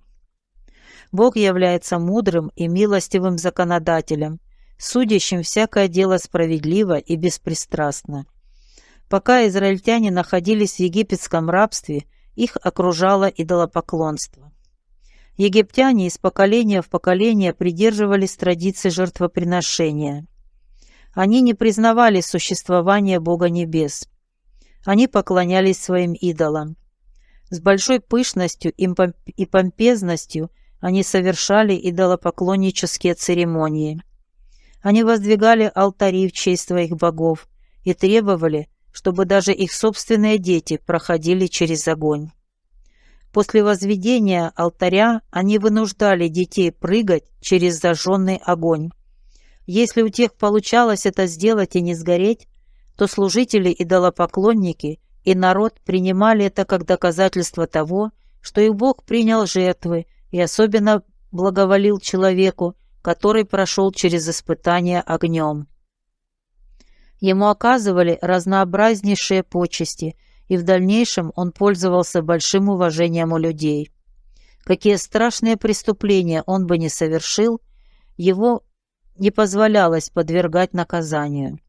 Бог является мудрым и милостивым законодателем, судящим всякое дело справедливо и беспристрастно. Пока израильтяне находились в египетском рабстве, их окружало идолопоклонство. Египтяне из поколения в поколение придерживались традиции жертвоприношения. Они не признавали существование Бога Небес. Они поклонялись своим идолам. С большой пышностью и помпезностью они совершали идолопоклоннические церемонии. Они воздвигали алтари в честь своих богов и требовали, чтобы даже их собственные дети проходили через огонь. После возведения алтаря они вынуждали детей прыгать через зажженный огонь. Если у тех получалось это сделать и не сгореть, то служители идолопоклонники и народ принимали это как доказательство того, что их Бог принял жертвы и особенно благоволил человеку, который прошел через испытание огнем. Ему оказывали разнообразнейшие почести, и в дальнейшем он пользовался большим уважением у людей. Какие страшные преступления он бы не совершил, его не позволялось подвергать наказанию.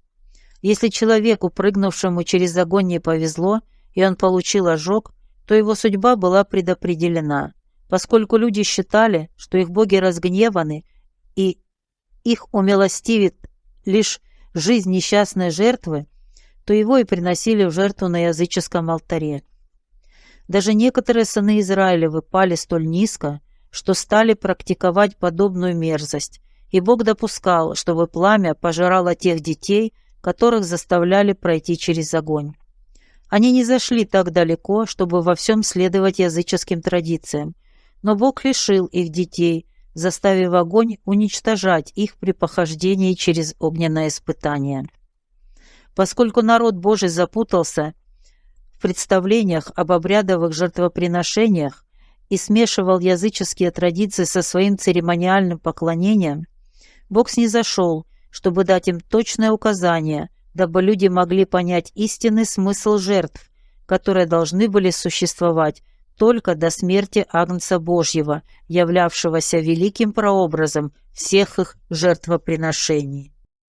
Если человеку, прыгнувшему через огонь, не повезло, и он получил ожог, то его судьба была предопределена, поскольку люди считали, что их боги разгневаны, и их умилостивит лишь жизнь несчастной жертвы, то его и приносили в жертву на языческом алтаре. Даже некоторые сыны Израилевы пали столь низко, что стали практиковать подобную мерзость, и Бог допускал, чтобы пламя пожирало тех детей, которых заставляли пройти через огонь. Они не зашли так далеко, чтобы во всем следовать языческим традициям, но Бог лишил их детей, заставив огонь уничтожать их при похождении через огненное испытание. Поскольку народ Божий запутался в представлениях об обрядовых жертвоприношениях и смешивал языческие традиции со своим церемониальным поклонением, Бог снизошел, чтобы дать им точное указание, дабы люди могли понять истинный смысл жертв, которые должны были существовать только до смерти Агнца Божьего, являвшегося великим прообразом всех их жертвоприношений.